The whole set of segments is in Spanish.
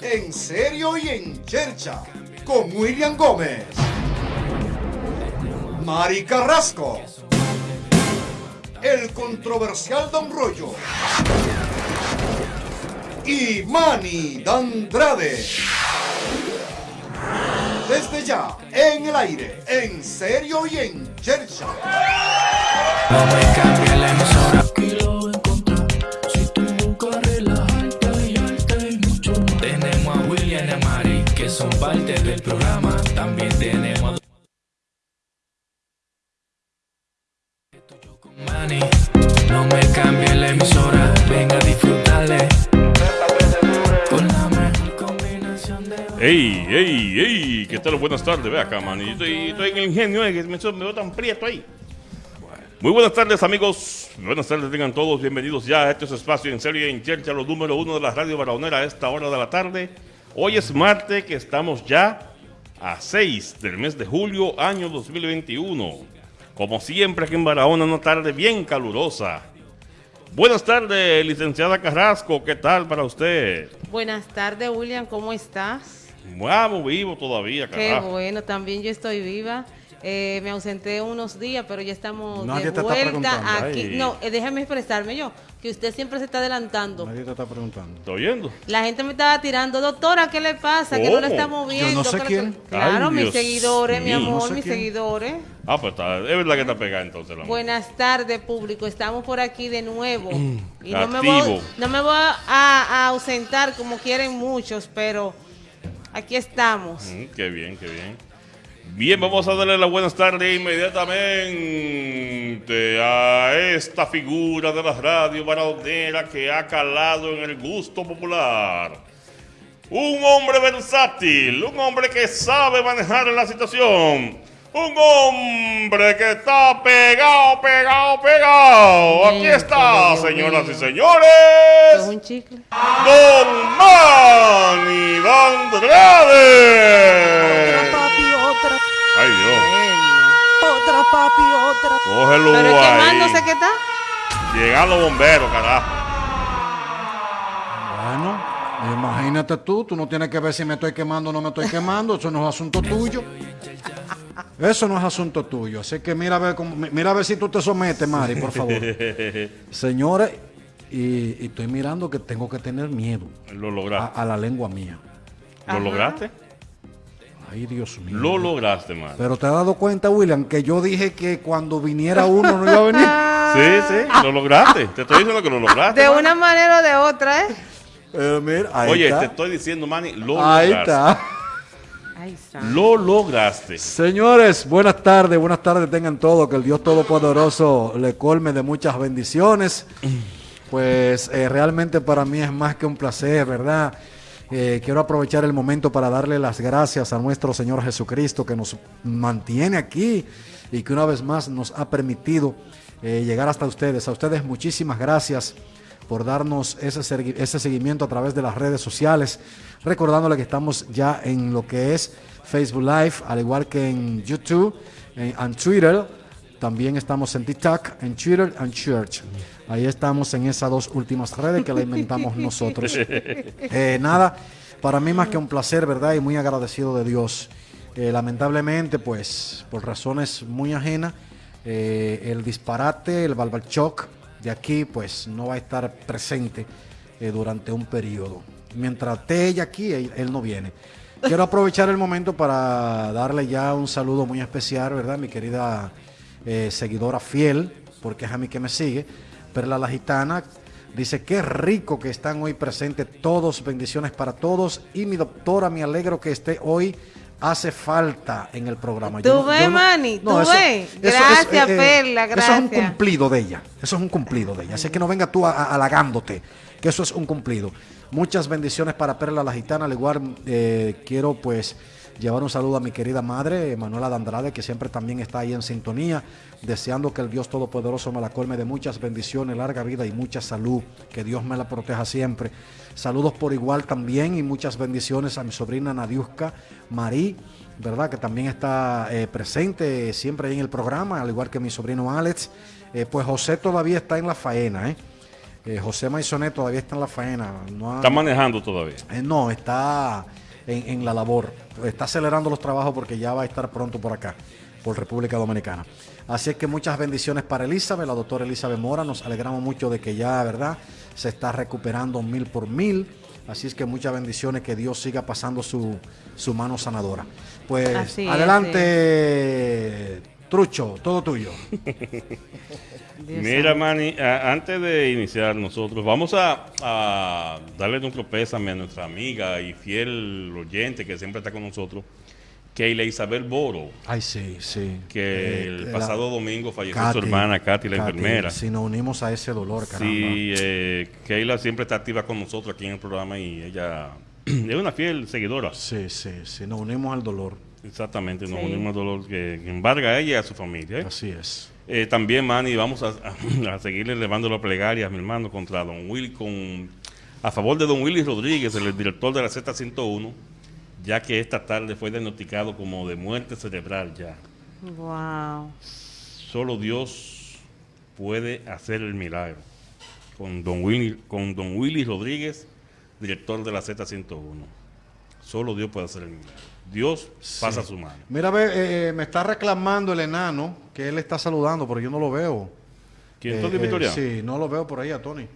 en serio y en chercha con William Gómez, Mari Carrasco, el controversial Don Rollo y Manny Dandrade. Desde ya, en el aire, en serio y en chercha. No me son parte del programa. También tenemos. No me cambie la emisora. Venga a disfrutarle. Con la. ¡Ey, ey, ey! ¿Qué tal? Buenas tardes. Ve acá, man. Yo Estoy, en el ingenio, eh, me, veo tan prieto ahí. Muy buenas tardes, amigos. Buenas tardes, tengan todos bienvenidos ya a este es espacio en serio y en Chercha, los número uno de la radio Barahonera a esta hora de la tarde. Hoy es martes, que estamos ya a 6 del mes de julio, año 2021. Como siempre, aquí en Barahona, una tarde bien calurosa. Buenas tardes, licenciada Carrasco. ¿Qué tal para usted? Buenas tardes, William, ¿cómo estás? Vamos, vivo todavía, Qué bueno, también yo estoy viva. Eh, me ausenté unos días, pero ya estamos Nadie de vuelta aquí. ay. No, eh, déjame expresarme yo, que usted siempre se está adelantando. Nadie te está preguntando. ¿Está oyendo? La gente me estaba tirando, doctora, ¿qué le pasa? Que no ¿Cómo? la estamos viendo. Yo no sé ¿Qué le quién. pasa?" Claro, Ay, mis Dios seguidores, mi amor, No sé mis quién. seguidores. Ah, pues está, es verdad que está pegada entonces la. Buenas tardes, público. Estamos por aquí de nuevo. y no me, voy, no me voy a, a ausentar como quieren muchos, pero aquí estamos. Mm, qué bien, qué bien. Bien, vamos a darle las buenas tardes inmediatamente a esta figura de la radio baradonera que ha calado en el gusto popular. Un hombre versátil, un hombre que sabe manejar la situación. Un hombre que está pegado, pegado, pegado. Aquí está, señoras y señores. ¿Es un chicle? Don Manny Andrade. Ay Dios, otra papi, otra. cógelo Pero quemándose que está. Llegan los bomberos, carajo. Bueno, imagínate tú, tú no tienes que ver si me estoy quemando o no me estoy quemando, eso no es asunto tuyo. Eso no es asunto tuyo. Así que mira a ver, cómo- mira a ver si tú te sometes, Mari, por favor. Señores, y, y estoy mirando que tengo que tener miedo Lo a, lograste. a la lengua mía. ¿Lo Ajá. lograste? Ay, Dios mío. Lo lograste, man. Pero te has dado cuenta, William, que yo dije que cuando viniera uno no iba a venir. Sí, sí, lo lograste. Te estoy diciendo que lo lograste. De man. una manera o de otra, ¿eh? Mira, ahí Oye, está. te estoy diciendo, Manny, lo Ahí lograste. está. Ay, santo. Lo lograste. Señores, buenas tardes, buenas tardes tengan todos, que el Dios Todopoderoso le colme de muchas bendiciones. Pues eh, realmente para mí es más que un placer, ¿verdad? Eh, quiero aprovechar el momento para darle las gracias a nuestro Señor Jesucristo que nos mantiene aquí y que una vez más nos ha permitido eh, llegar hasta ustedes. A ustedes muchísimas gracias por darnos ese, ese seguimiento a través de las redes sociales. Recordándole que estamos ya en lo que es Facebook Live, al igual que en YouTube, en, en Twitter. También estamos en TikTok, en Twitter y Church. Ahí estamos en esas dos últimas redes que la inventamos nosotros. Eh, nada, para mí más que un placer, ¿verdad? Y muy agradecido de Dios. Eh, lamentablemente, pues, por razones muy ajenas, eh, el disparate, el Balbalchoc de aquí, pues, no va a estar presente durante un periodo. Mientras esté ella aquí, él, él no viene. Quiero aprovechar el momento para darle ya un saludo muy especial, ¿verdad? Mi querida eh, seguidora fiel, porque es a mí que me sigue, Perla la Gitana. Dice, qué rico que están hoy presentes todos, bendiciones para todos. Y mi doctora, me alegro que esté hoy. Hace falta en el programa. Tú ves, Manny, tú ves. Gracias, Perla, Eso es un gracias. cumplido de ella. Eso es un cumplido de ella. Así que no venga tú a- a- halagándote, que eso es un cumplido. Muchas bendiciones para Perla la Gitana. Al igual, eh, quiero pues llevar un saludo a mi querida madre, Manuela de Andrade, que siempre también está ahí en sintonía, deseando que el Dios Todopoderoso me la colme de muchas bendiciones, larga vida y mucha salud, que Dios me la proteja siempre. Saludos por igual también y muchas bendiciones a mi sobrina Nadiuska Marí, ¿verdad? Que también está eh, presente siempre ahí en el programa, al igual que mi sobrino Alex. Eh, pues José todavía está en la faena, ¿eh? Eh, José Maisonet todavía está en la faena. No, ha- Está manejando todavía. eh, no, está en, en la labor. Está acelerando los trabajos porque ya va a estar pronto por acá, por República Dominicana. Así es que muchas bendiciones para Elizabeth, la doctora Elizabeth Mora. Nos alegramos mucho de que ya, ¿verdad? Se está recuperando mil por mil. Así es que muchas bendiciones, que Dios siga pasando su, su mano sanadora. Pues Así es, adelante, Trucho, todo tuyo. Mira. Manny, antes de iniciar nosotros, vamos a, a darle nuestro pésame a nuestra amiga y fiel oyente que siempre está con nosotros, Keila Isabel Boro, Ay, sí, sí. que Eh, el la- pasado domingo falleció Katy, su hermana Katy, la Katy, enfermera. Si nos unimos a ese dolor, caramba. Sí, eh, Keila siempre está activa con nosotros aquí en el programa y ella es una fiel seguidora. Sí, sí, sí, nos unimos al dolor. Exactamente, nos Sí. unimos al dolor que, que embarga a ella y a su familia. ¿eh? Así es. Eh, también, Manny, vamos a, a seguirle elevando la plegaria, mi hermano, contra Don Willy, con, a favor de Don Willy Rodríguez, el director de la Z101, ya que esta tarde fue diagnosticado como de muerte cerebral ya. Wow. Solo Dios puede hacer el milagro. Con Don Willy, con Don Willy Rodríguez, director de la Z101. Solo Dios puede hacer el milagro. Dios pasa su mano. Mira, ve, eh, me está reclamando el enano que él está saludando, pero yo no lo veo. ¿Quién Eh, Tony eh, Victoriano? Sí, no lo veo por ahí a Tony.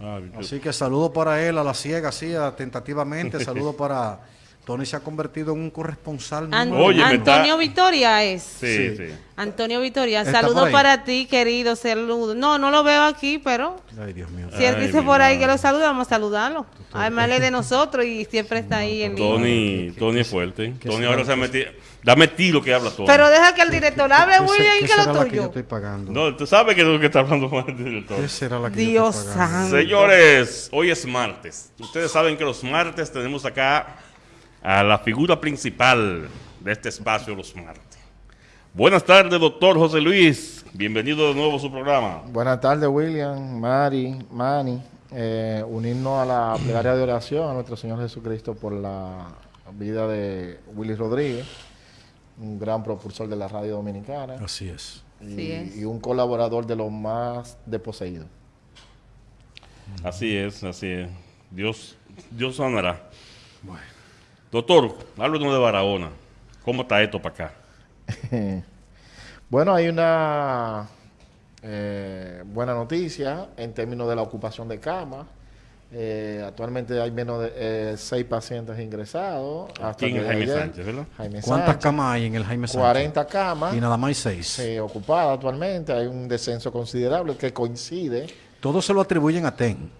Ah, Así que saludo para él a la ciega, así, a- tentativamente. saludo para. Tony se ha convertido en un corresponsal. An- Oye. Antonio está- Victoria es. sí, sí. sí. Antonio Victoria, ¿Está por saludos para ti, querido, saludo. No, no lo veo aquí, pero Ay, Dios mío. si él Ay, dice por ahí que lo saluda, vamos a saludarlo. Además, él es de nosotros y siempre está ahí en. Tony, Tony es fuerte. qué Tony ahora lo se ha metido. Dame tiro que habla Tony. Pero deja que el director hable, ¿Qué, se- William, y que lo la que yo tuyo. estoy pagando? no, tú sabes que es lo que está hablando mal el director. ¿Qué será la que Dios yo estoy pagando? santo. Señores, hoy es martes. Ustedes saben que los martes tenemos acá a la figura principal de este espacio, los martes. Buenas tardes, doctor José Luis. Bienvenido de nuevo a su programa. Buenas tardes, William, Mari, Manny. Eh, unirnos a la plegaria de oración a nuestro Señor Jesucristo por la vida de Willy Rodríguez, un gran propulsor de la radio dominicana Así es. y, Así es. y un colaborador de los más desposeídos. Así es, así es. Dios, Dios sanará. Doctor, háblanos de Barahona. ¿Cómo está esto para acá? Bueno, hay una eh, buena noticia en términos de la ocupación de camas. Eh, actualmente hay menos de eh, seis pacientes ingresados. Hasta en Jaime ayer. Sánchez, ¿verdad? Jaime ¿Cuántas Sánchez. camas hay en el Jaime Sánchez? 40 camas Y nada más hay seis. eh, ocupadas actualmente. Hay un descenso considerable que coincide. Todos se lo atribuyen a TEN.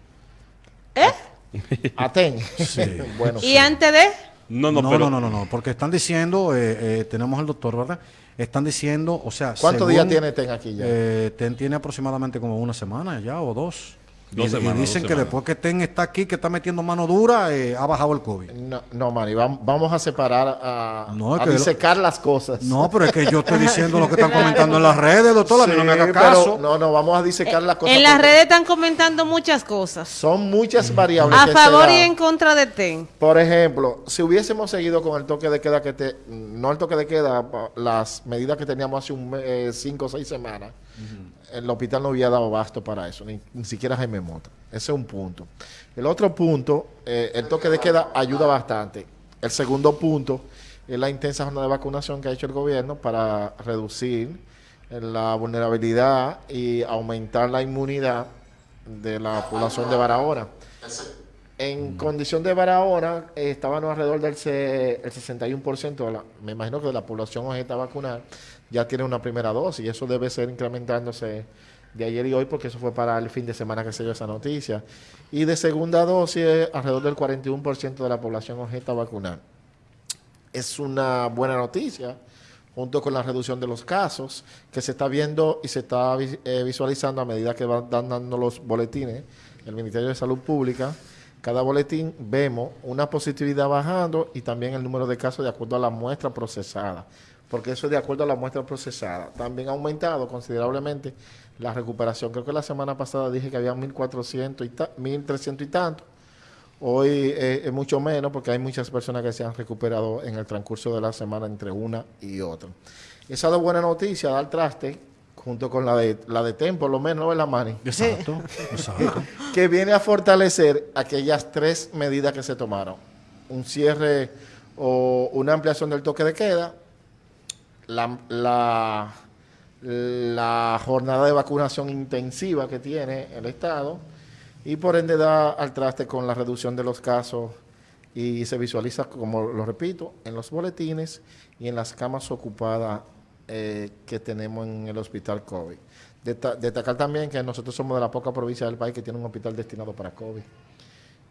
Aten. Sí. bueno, Y antes de. No, no, No, pero no, no, porque están diciendo, eh, eh, tenemos al doctor, ¿verdad? Están diciendo, o sea, ¿cuántos días tiene Ten aquí ya? eh, TEN tiene aproximadamente como una semana ya o dos. Dos y, dicen dos que después que TEN está aquí, que está metiendo mano dura, eh, ha bajado el COVID. no, no, Mari, vam- vamos a separar, a, No, a que lo- disecar las cosas. No, pero es que yo estoy diciendo lo que están comentando en las redes, doctor, a mí no me Sí, haga pero caso. no, no, vamos a disecar las cosas. En las redes están comentando muchas cosas. Son muchas variables. A que favor y en contra de TEN. Por ejemplo, si hubiésemos seguido con el toque de queda que te, no el toque de queda, las medidas que teníamos hace un mes, cinco o seis semanas, el hospital no hubiera dado abasto para eso, ni, ni siquiera Jaime Mota. Ese es un punto. El otro punto, eh, el toque de queda ayuda bastante. El segundo punto es la intensa jornada de vacunación que ha hecho el gobierno para reducir eh, la vulnerabilidad y aumentar la inmunidad de la población de Barahona. En condición de Barahona, eh, estábamos alrededor del el 61%, de la, me imagino que de la población objeta a vacunar ya tiene una primera dosis y eso debe ser incrementándose de ayer y hoy porque eso fue para el fin de semana que se dio esa noticia. Y de segunda dosis, alrededor del 41% de la población objeta vacunar. Es una buena noticia junto con la reducción de los casos que se está viendo y se está eh, visualizando a medida que van dan- dando los boletines del Ministerio de Salud Pública. Cada boletín vemos una positividad bajando y también el número de casos de acuerdo a la muestra procesada, porque eso es de acuerdo a la muestra procesada. También ha aumentado considerablemente la recuperación. Creo que la semana pasada dije que había 1.400 y ta- 1.300 y tanto. Hoy eh, es mucho menos porque hay muchas personas que se han recuperado en el transcurso de la semana entre una y otra. Esa es buena noticia, da el traste junto con la de, la de TEM, por lo menos, ¿no es la Mani? Exacto, exacto. que viene a fortalecer aquellas tres medidas que se tomaron. Un cierre o una ampliación del toque de queda, la, la, la jornada de vacunación intensiva que tiene el Estado y por ende da al traste con la reducción de los casos y se visualiza, como lo repito, en los boletines y en las camas ocupadas eh, que tenemos en el hospital COVID. Destacar también que nosotros somos de la poca provincia del país que tiene un hospital destinado para COVID.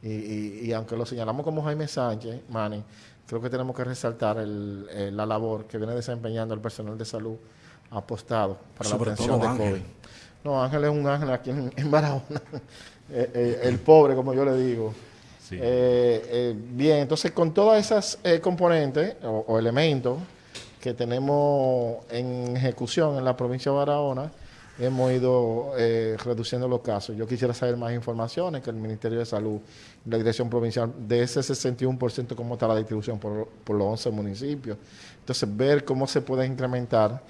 Y, y- y aunque lo señalamos como Jaime Sánchez, Manny, creo que tenemos que resaltar el- eh, la labor que viene desempeñando el personal de salud apostado para Sobre la atención de Ángel. COVID. No, Ángel es un ángel aquí en, en Barahona. Eh, eh, el pobre, como yo le digo. Sí. Bien, entonces con todas esas componentes o, o elementos que tenemos en ejecución en la provincia de Barahona, hemos ido eh, reduciendo los casos. Yo quisiera saber más informaciones que el Ministerio de Salud la Dirección Provincial de ese 61% cómo está la distribución por, por los 11 municipios. Entonces, ver cómo se puede incrementar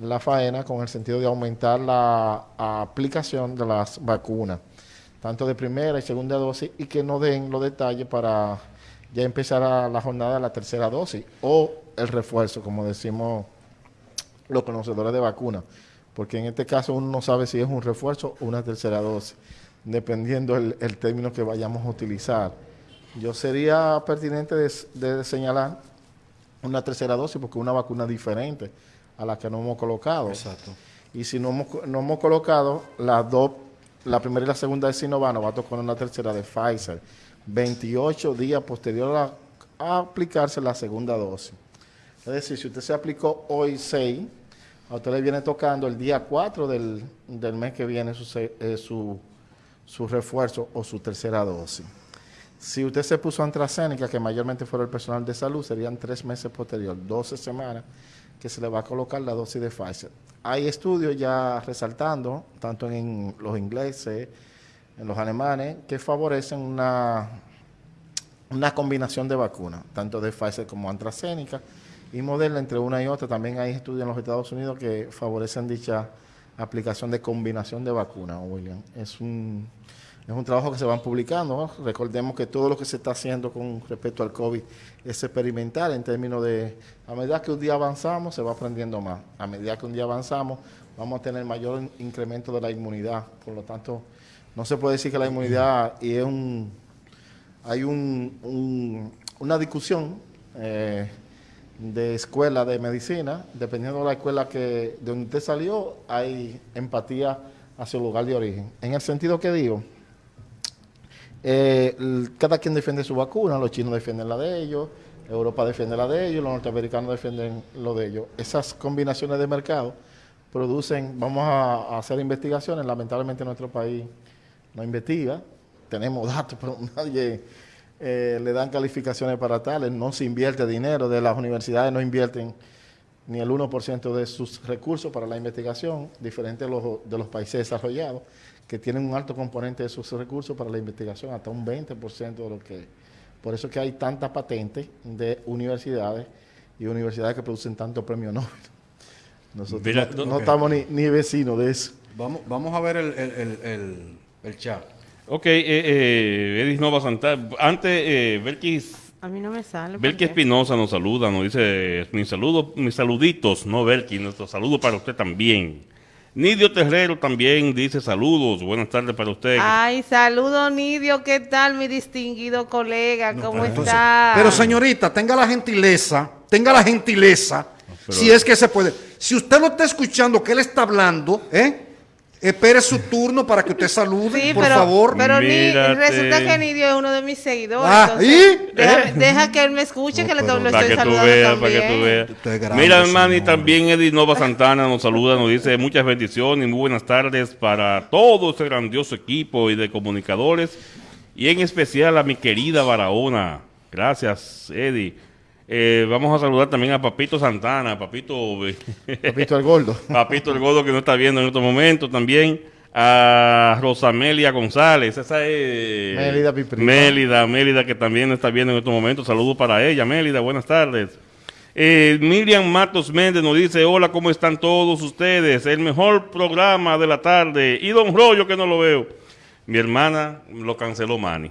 la faena con el sentido de aumentar la aplicación de las vacunas tanto de primera y segunda dosis, y que nos den los detalles para ya empezar a la jornada de la tercera dosis o el refuerzo, como decimos los conocedores de vacunas, porque en este caso uno no sabe si es un refuerzo o una tercera dosis, dependiendo el, el término que vayamos a utilizar. Yo sería pertinente de, de señalar una tercera dosis porque es una vacuna diferente a la que no hemos colocado. Exacto. Y si no hemos, no hemos colocado las dos, la primera y la segunda de Sinovac, nos va a tocar una tercera de Pfizer. 28 días posterior a, a aplicarse la segunda dosis. Es decir, si usted se aplicó hoy 6, a usted le viene tocando el día 4 del, del mes que viene su, eh, su, refuerzo o su tercera dosis. Si usted se puso AstraZeneca, que mayormente fuera el personal de salud, serían tres meses posterior, 12 semanas, que se le va a colocar la dosis de Pfizer. Hay estudios ya resaltando, tanto en los ingleses, en los alemanes, que favorecen una, una combinación de vacunas, tanto de Pfizer como AstraZeneca y Moderna, entre una y otra. También hay estudios en los Estados Unidos que favorecen dicha aplicación de combinación de vacunas, William. Es un, es un trabajo que se van publicando. Recordemos que todo lo que se está haciendo con respecto al COVID es experimental en términos de, a medida que un día avanzamos, se va aprendiendo más. A medida que un día avanzamos, vamos a tener mayor in- incremento de la inmunidad. Por lo tanto, no se puede decir que la inmunidad y es un, hay un, un- una discusión eh, de escuela de medicina, dependiendo de la escuela que de donde usted salió, hay empatía hacia el lugar de origen. En el sentido que digo, eh, cada quien defiende su vacuna, los chinos defienden la de ellos, Europa defiende la de ellos, los norteamericanos defienden lo de ellos. Esas combinaciones de mercado producen, vamos a, a hacer investigaciones, lamentablemente nuestro país no investiga, tenemos datos, pero nadie eh, le dan calificaciones para tales, no se invierte dinero, de las universidades no invierten ni el 1% de sus recursos para la investigación, diferente de los, de los países desarrollados, que tienen un alto componente de sus recursos para la investigación, hasta un 20% de lo que... Por eso es que hay tantas patentes de universidades y universidades que producen tanto premio Nobel. Nosotros Mira, no, estamos ni, ni vecinos de eso. Vamos, vamos a ver el, el, el, el, el chat. Ok, eh, eh, Edis Nova Santana. Antes, eh, Belkis, A mí no me sale. ¿por Belkis qué? Espinosa nos saluda, nos dice, mis saludos, mis saluditos, no Belkis, nuestro saludo para usted también. Nidio Terrero también dice saludos, buenas tardes para usted. Ay, saludo Nidio, ¿qué tal mi distinguido colega? ¿Cómo entonces- está? Pero señorita, tenga la gentileza, tenga la gentileza, pero- si es que se puede. Si usted no está escuchando que él está hablando, ¿eh? Espere su turno para que usted salude, Sí, por pero, favor. pero ni- resulta que Nidio es uno de mis seguidores. Ah, entonces, ¿y? Deja, deja que él me escuche, No, que le, lo para que tú saludando veas, también. para que tú veas. Usted es grande, Mira, hermano, y también Edith Nova Santana nos saluda, nos dice muchas bendiciones y muy buenas tardes para todo este grandioso equipo y de comunicadores, y en especial a mi querida Barahona. Gracias, Eddie. Eh, vamos a saludar también a Papito Santana, Papito, Papito el Gordo. Papito el Godo que no está viendo en estos momentos también. A Rosamelia González, esa es. Mélida, mi prima. Mélida, Mélida, que también está viendo en estos momentos. Saludos para ella, Mélida, buenas tardes. Eh, Miriam Matos Méndez nos dice, hola, ¿cómo están todos ustedes? El mejor programa de la tarde. Y Don Rollo, que no lo veo. Mi hermana lo canceló Manny.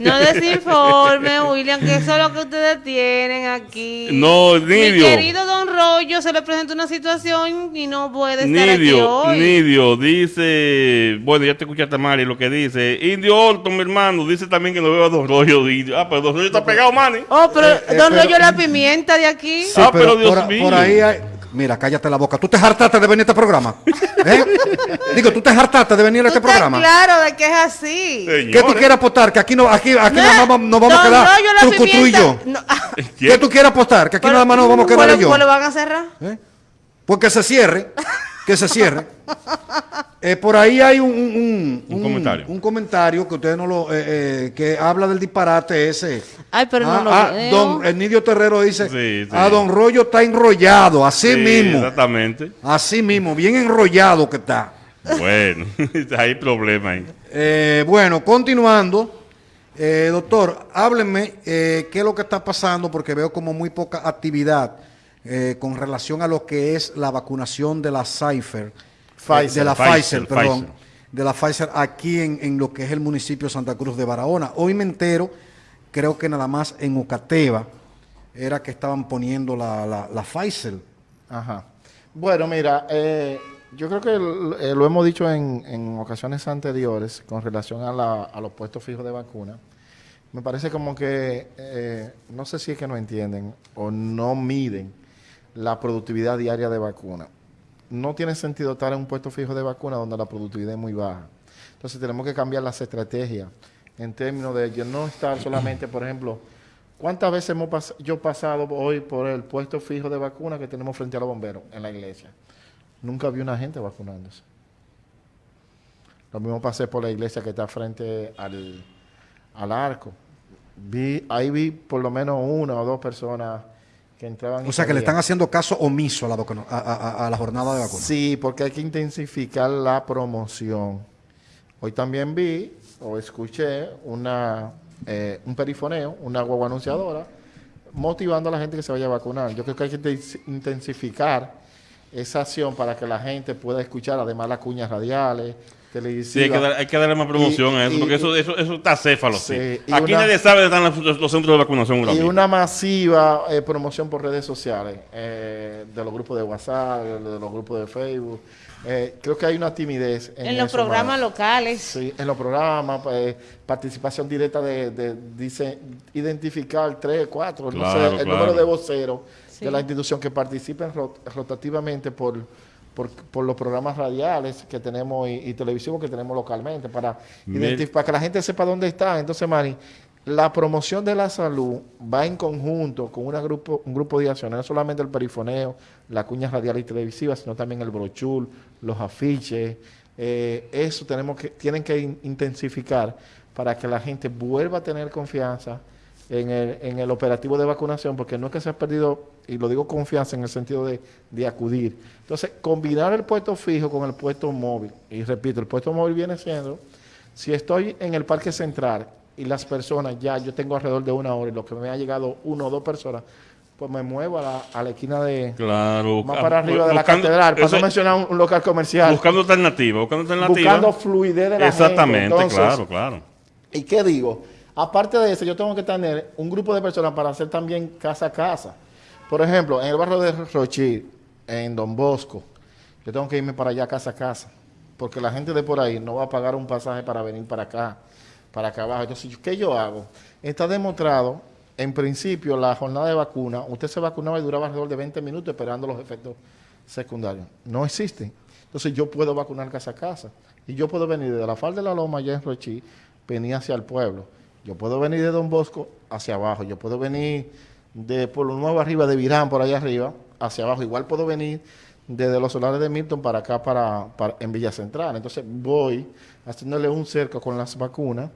No desinforme, William, que eso es lo que ustedes tienen aquí. No, Mi Nidio. querido Don Rollo se le presenta una situación y no puede estar aquí Nidio, hoy. Nidio, dice, bueno, ya te escuchaste Mari lo que dice. Indio Orton, mi hermano, dice también que no veo a Don Rollo. Indio. Ah, pero Don Rollo está pegado, Manny. Oh, pero Eh, eh, Don pero- Rollo es la pimienta de aquí. Sí, Ah, pero, pero Dios por, mío. por ahí hay... Mira, cállate la boca. ¿Tú te hartaste de venir a este programa? ¿Eh? Digo, ¿tú te hartaste de venir a Tú este programa? claro de que es así. ¿Qué tú Señores. quieres apostar? Que aquí no, aquí, aquí No, nada más nos vamos a Don quedar Rollo, la truco tú y yo. No, ¿Qué tú quieres apostar? Que aquí pero- nada más nos vamos a quedar pues, yo. Pues lo van a cerrar. ¿Eh? Pues que se cierre, que se cierre. Eh, por ahí hay un, un, Un comentario. un comentario que ustedes no lo, eh, eh, que habla del disparate ese. Ay, pero no Ah, lo ah, veo. don el Nidio Terrero dice, Sí, sí. a Don Rollo está enrollado, así Sí, mismo, Exactamente. así mismo, bien enrollado que está. Bueno, hay problema ahí. Eh, bueno, continuando, eh, doctor, háblenme eh, qué es lo que está pasando, porque veo como muy poca actividad eh, con relación a lo que es la vacunación de la Pfizer, Pfizer, eh, de la Pfizer, Pfizer, perdón, Pfizer. de la Pfizer aquí en, en lo que es el municipio de Santa Cruz de Barahona. Hoy me entero, creo que nada más en Ocateva era que estaban poniendo la, la, la Pfizer. Ajá. Bueno, mira, eh, yo creo que eh, lo hemos dicho en, en ocasiones anteriores con relación a, la- a los puestos fijos de vacuna. Me parece como que, eh, no sé si es que no entienden o no miden la productividad diaria de vacuna. No tiene sentido estar en un puesto fijo de vacuna donde la productividad es muy baja. Entonces tenemos que cambiar las estrategias en términos de no estar solamente, por ejemplo, ¿cuántas veces hemos pas- yo pasado hoy por el puesto fijo de vacuna que tenemos frente a los bomberos en la iglesia? Nunca vi una gente vacunándose. Lo mismo pasé por la iglesia que está frente al, al arco. Vi, ahí vi por lo menos una o dos personas que entraban. y O sea que le están haciendo caso omiso a la, vacuna- a- a- a- a la jornada de vacuna. Sí, porque hay que intensificar la promoción. Hoy también vi o escuché una, eh, un perifoneo, una guagua anunciadora, motivando a la gente que se vaya a vacunar. Yo creo que hay que inten- intensificar esa acción para que la gente pueda escuchar, además las cuñas radiales, Sí, hay que, dar- hay que darle más promoción Y- a eso, y- porque eso, eso, eso está céfalo. Sí. Aquí una- nadie sabe dónde están los, los centros de vacunación. Y una masiva eh, promoción por redes sociales, eh, de los grupos de WhatsApp, de, los grupos de Facebook. Eh, creo que hay una timidez en, En los eso, programas locales. Sí, en los programas, pues, participación directa de, de- dice, identificar tres, cuatro, no Claro, sé, el número de voceros Sí. de la institución que participen rot- rotativamente por, por, por los programas radiales que tenemos y, y televisivos que tenemos localmente para, para que la gente sepa dónde está. Entonces, Mari, la promoción de la salud va en conjunto con una grupo, un grupo de acciones, no solamente el perifoneo, la cuña radial y televisiva, sino también el brochur, los afiches. eh, eso tenemos que, tienen que in- intensificar para que la gente vuelva a tener confianza en el, en el operativo de vacunación, porque no es que se ha perdido, y lo digo confianza en el sentido de, de acudir. Entonces, combinar el puesto fijo con el puesto móvil, y repito, el puesto móvil viene siendo, si estoy en el Parque Central y las personas ya, yo tengo alrededor de una hora y lo que me ha llegado uno o dos personas, pues me muevo a la, a la esquina de, Claro. más para arriba de la catedral, eso- no mencionar un, un local comercial, Buscando alternativa, buscando alternativa. buscando fluidez de la Exactamente, gente. Entonces, claro, claro. ¿Y qué digo? Aparte de eso, yo tengo que tener un grupo de personas para hacer también casa a casa. Por ejemplo, en el barrio de Rochil, en Don Bosco, yo tengo que irme para allá casa a casa, porque la gente de por ahí no va a pagar un pasaje para venir para acá, para acá abajo. Entonces, ¿qué yo hago? Está demostrado, en principio, la jornada de vacuna, usted se vacunaba y duraba alrededor de 20 minutos esperando los efectos secundarios. No existen. Entonces, yo puedo vacunar casa a casa. Y yo puedo venir de la falda de la loma allá en Rochil, venir hacia el pueblo. Yo puedo venir de Don Bosco hacia abajo. Yo puedo venir de Pueblo Nuevo arriba, de Virán por allá arriba, hacia abajo. Igual puedo venir desde los solares de Milton para acá, para, en Villa Central. Entonces voy haciéndole un cerco con las vacunas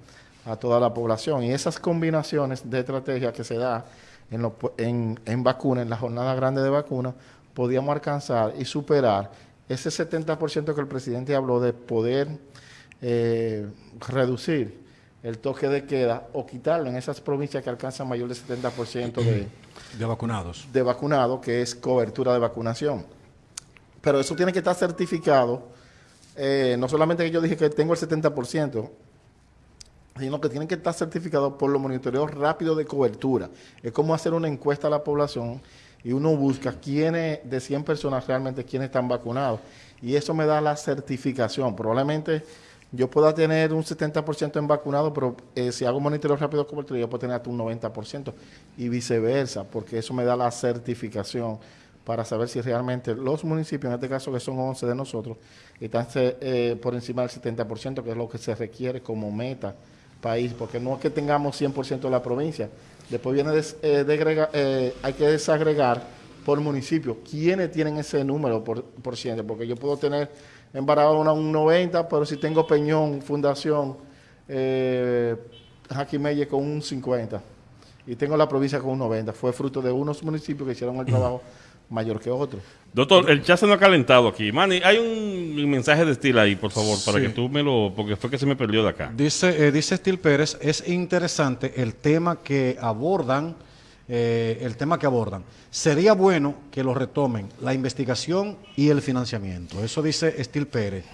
a toda la población. Y esas combinaciones de estrategias que se da en, pu- en, en vacuna, en la jornada grande de vacuna, podíamos alcanzar y superar ese 70% que el presidente habló de poder eh, reducir el toque de queda o quitarlo en esas provincias que alcanzan mayor del 70% de, De vacunados. de vacunado, que es cobertura de vacunación. Pero eso tiene que estar certificado. eh, no solamente que yo dije que tengo el 70%, sino que tienen que estar certificados por los monitoreos rápidos de cobertura. Es como hacer una encuesta a la población y uno busca quiénes, de 100 personas realmente, quiénes están vacunados. Y eso me da la certificación. Probablemente yo pueda tener un 70% en vacunado, pero eh, si hago monitoreo rápido de cobertura, yo puedo tener hasta un 90% y viceversa, porque eso me da la certificación para saber si realmente los municipios, en este caso que son 11 de nosotros, están eh, por encima del 70%, que es lo que se requiere como meta país, porque no es que tengamos 100% de la provincia. Después viene, eh, hay que desagregar por municipio quiénes tienen ese número por, por ciento, porque yo puedo tener en Barahona un 90, pero si tengo Peñón, Fundación, eh, Jaquimelle con un 50 y tengo la provincia con un 90. Fue fruto de unos municipios que hicieron el trabajo mayor que otros. Doctor, el chat se nos ha calentado aquí. Manny, hay un mensaje de estilo ahí, por favor, para Sí. que tú me lo... Porque fue que se me perdió de acá. Dice, eh, dice Estil Pérez, es interesante el tema que abordan, eh, el tema que abordan. Sería bueno que lo retomen, la investigación y el financiamiento. Eso dice Estil Pérez.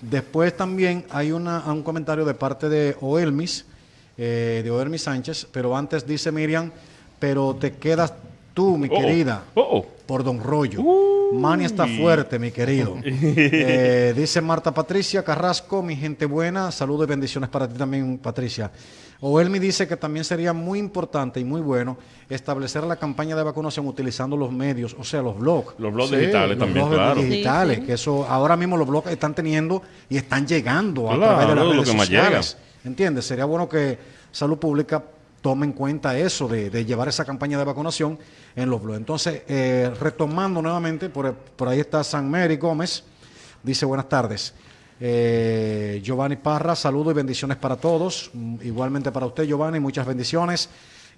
Después también hay una, un comentario de parte de Oelmis, eh, de Oelmis Sánchez, pero antes dice Miriam, pero te quedas tú, mi Oh, oh. querida Oh, oh. por Don Rollo. Mani está fuerte, mi querido. Eh, dice Marta Patricia Carrasco, mi gente buena, saludos y bendiciones para ti también, Patricia. Oelmi dice que también sería muy importante y muy bueno establecer la campaña de vacunación utilizando los medios, o sea, los blogs. Los blogs Sí, digitales Los también, blogs claro. digitales, Sí, sí. que eso ahora mismo los blogs están teniendo y están llegando a través de las lo redes más sociales. ¿Entiendes? Sería bueno que Salud Pública tome en cuenta eso de, de llevar esa campaña de vacunación en los blogs. Entonces, eh, retomando nuevamente, por, por ahí está San Mary Gómez, dice buenas tardes. Eh, Giovanni Parra, saludos y bendiciones para todos. Mm, Igualmente para usted, Giovanni, muchas bendiciones.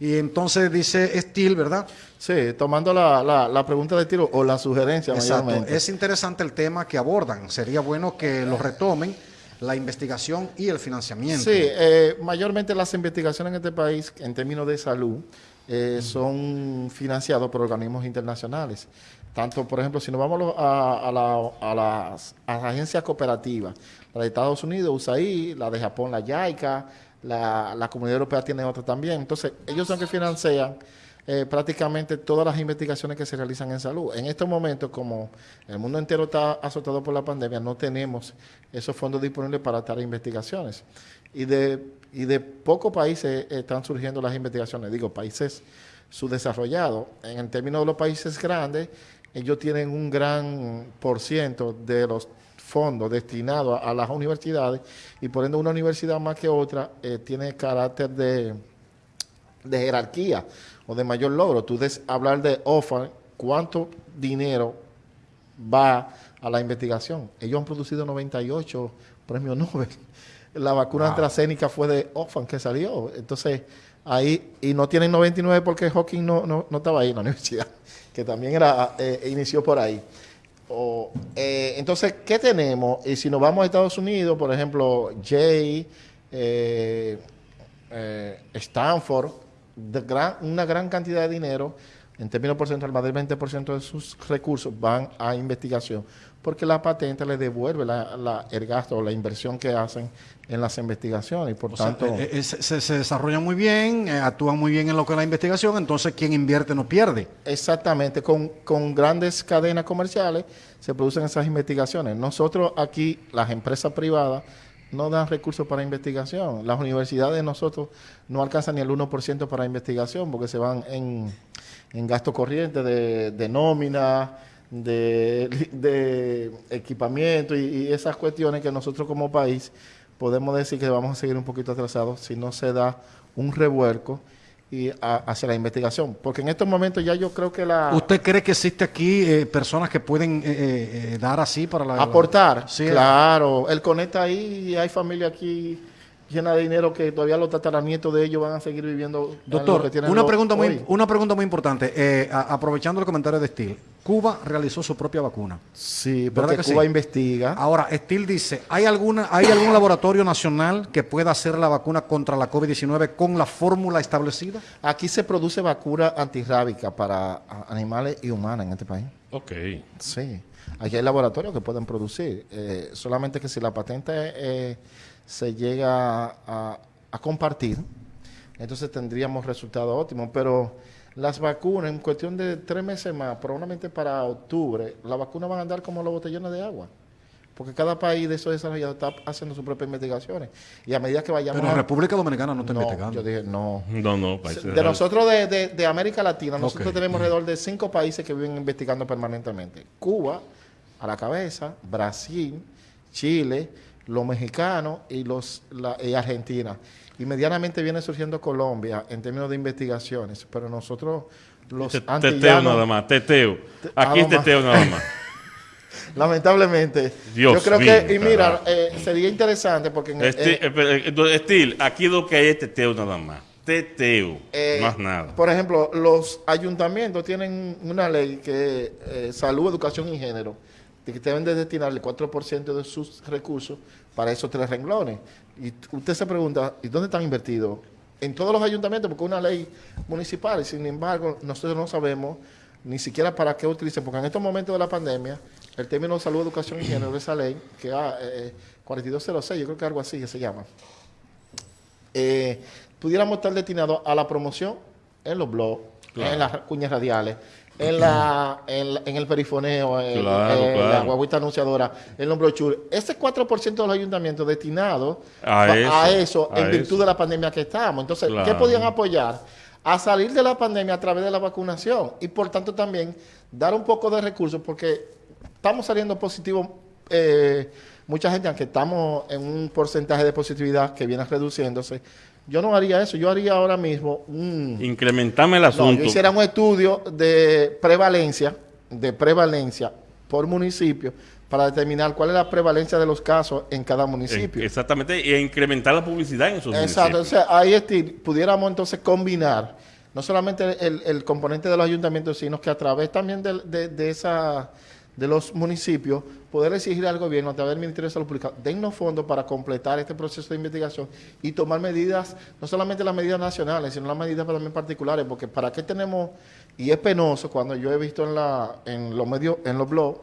Y entonces dice Estil, ¿verdad? Sí, tomando la, la- la pregunta de tiro o la sugerencia Exacto. mayormente. Es interesante el tema que abordan. Sería bueno que lo retomen, la investigación y el financiamiento. Sí, eh, mayormente las investigaciones en este país, en términos de salud, eh, son financiadas por organismos internacionales. Tanto, por ejemplo, si nos vamos a, a la- a las, a las agencias cooperativas, la de Estados Unidos, USAID, la de Japón, la JICA, la, la Comunidad Europea tiene otra también. Entonces, ellos son que financian eh, prácticamente todas las investigaciones que se realizan en salud. En estos momentos, como el mundo entero está azotado por la pandemia, no tenemos esos fondos disponibles para tales investigaciones. Y de, y de pocos países están surgiendo las investigaciones, digo, países subdesarrollados. En el término de los países grandes, ellos tienen un gran por ciento de los fondos destinados a, a las universidades y por ende una universidad más que otra eh, tiene carácter de, de jerarquía o de mayor logro. Tú des hablar de OFA, ¿cuánto dinero va a la investigación? Ellos han producido 98 premios Nobel. La vacuna AstraZeneca fue de OFAN que salió. Entonces, ahí, y no tienen 99 porque Hawking no, no, no estaba ahí en la universidad, que también era eh, inició por ahí. O, eh, entonces, ¿qué tenemos? Y si nos vamos a Estados Unidos, por ejemplo, Jay, eh, Stanford, de gran- una gran cantidad de dinero, en términos porcentuales, más del 20% de sus recursos van a investigación, porque la patente le devuelve la- la- el gasto o la inversión que hacen en las investigaciones. Y por O sea, tanto, eh, eh, se, se- desarrollan muy bien, eh, actúan muy bien en lo que es la investigación, entonces quien invierte no pierde. Exactamente, con, con grandes cadenas comerciales se producen esas investigaciones. Nosotros aquí, las empresas privadas, no dan recursos para investigación. Las universidades de nosotros no alcanzan ni el 1% para investigación porque se van en, en gasto corriente de, de nómina, de, equipamiento y, y esas cuestiones que nosotros como país podemos decir que vamos a seguir un poquito atrasados si no se da un revuelco y a- hacia la investigación. Porque en estos momentos ya yo creo que la... ¿Usted cree que existe aquí eh, personas que pueden eh, eh, eh, dar así para la... aportar, Sí, claro. Él conecta ahí y hay familia aquí llena de dinero que todavía los tataranietos de ellos van a seguir viviendo. Doctor, que tienen una pregunta, muy, una pregunta muy importante, eh, a- aprovechando el comentario de Steel. Cuba realizó su propia vacuna. Sí, ¿Verdad porque que Cuba sí? investiga. Ahora, Steel dice, ¿hay, alguna, ¿hay algún laboratorio nacional que pueda hacer la vacuna contra la COVID-19 con la fórmula establecida? Aquí se produce vacuna antirrábica para animales y humanas en este país. Ok. Sí, aquí hay laboratorios que pueden producir. eh, solamente que si la patente eh, se llega a, a compartir, entonces tendríamos resultados óptimos. Pero las vacunas, en cuestión de tres meses más, probablemente para octubre, las vacunas van a andar como los botellones de agua. Porque cada país de esos desarrollados está haciendo sus propias investigaciones. Y a medida que vayamos... Pero en a- República Dominicana no está no, investigando. yo dije, no. No, no, países De nosotros de, de- de América Latina, nosotros tenemos alrededor de cinco países que viven investigando permanentemente. Cuba, a la cabeza, Brasil, Chile, los mexicanos y los la, y Argentina. Y medianamente viene surgiendo Colombia en términos de investigaciones, pero nosotros los Te- Teteo nada más, teteo. Te- Aquí es teteo nada más. lamentablemente, Dios yo creo mío, que, y mira, eh, sería interesante porque en, Esti- eh, eh, pero, eh, Estil, aquí lo que hay es teteo nada más. Teteo, Eh, más nada. Por ejemplo, los ayuntamientos tienen una ley que eh, salud, educación y género, de que deben de destinar el 4% de sus recursos para esos tres renglones. Y usted se pregunta, ¿y dónde están invertidos? En todos los ayuntamientos, porque es una ley municipal, y sin embargo, nosotros no sabemos ni siquiera para qué utilizan, porque en estos momentos de la pandemia, el término salud, educación y género de esa ley, que es eh, 4206, yo creo que algo así que se llama, eh, pudiéramos estar destinados a la promoción en los blogs, en las cuñas radiales, en la, en, en el perifoneo, en, Claro, en la guaguita anunciadora, en los brochures. Ese 4% de los ayuntamientos destinados A eso, a eso a en virtud eso. de la pandemia que estamos. Entonces, ¿qué podían apoyar? A salir de la pandemia a través de la vacunación y por tanto también dar un poco de recursos porque estamos saliendo positivos. eh, mucha gente, aunque estamos en un porcentaje de positividad que viene reduciéndose, yo no haría eso. Yo haría ahora mismo un, Incrementame el no, asunto. yo hiciera un estudio de prevalencia, de prevalencia por municipio para determinar cuál es la prevalencia de los casos en cada municipio. Exactamente, y incrementar la publicidad en esos Exacto, municipios. entonces ahí este, pudiéramos entonces combinar no solamente el, el componente de los ayuntamientos, sino que a través también de, de- de esa, de los municipios, poder exigir al gobierno a través del Ministerio de Salud Pública, dennos fondos para completar este proceso de investigación y tomar medidas, no solamente las medidas nacionales, sino las medidas también particulares, porque para qué tenemos, y es penoso cuando yo he visto en, la, en los medios, en los blogs,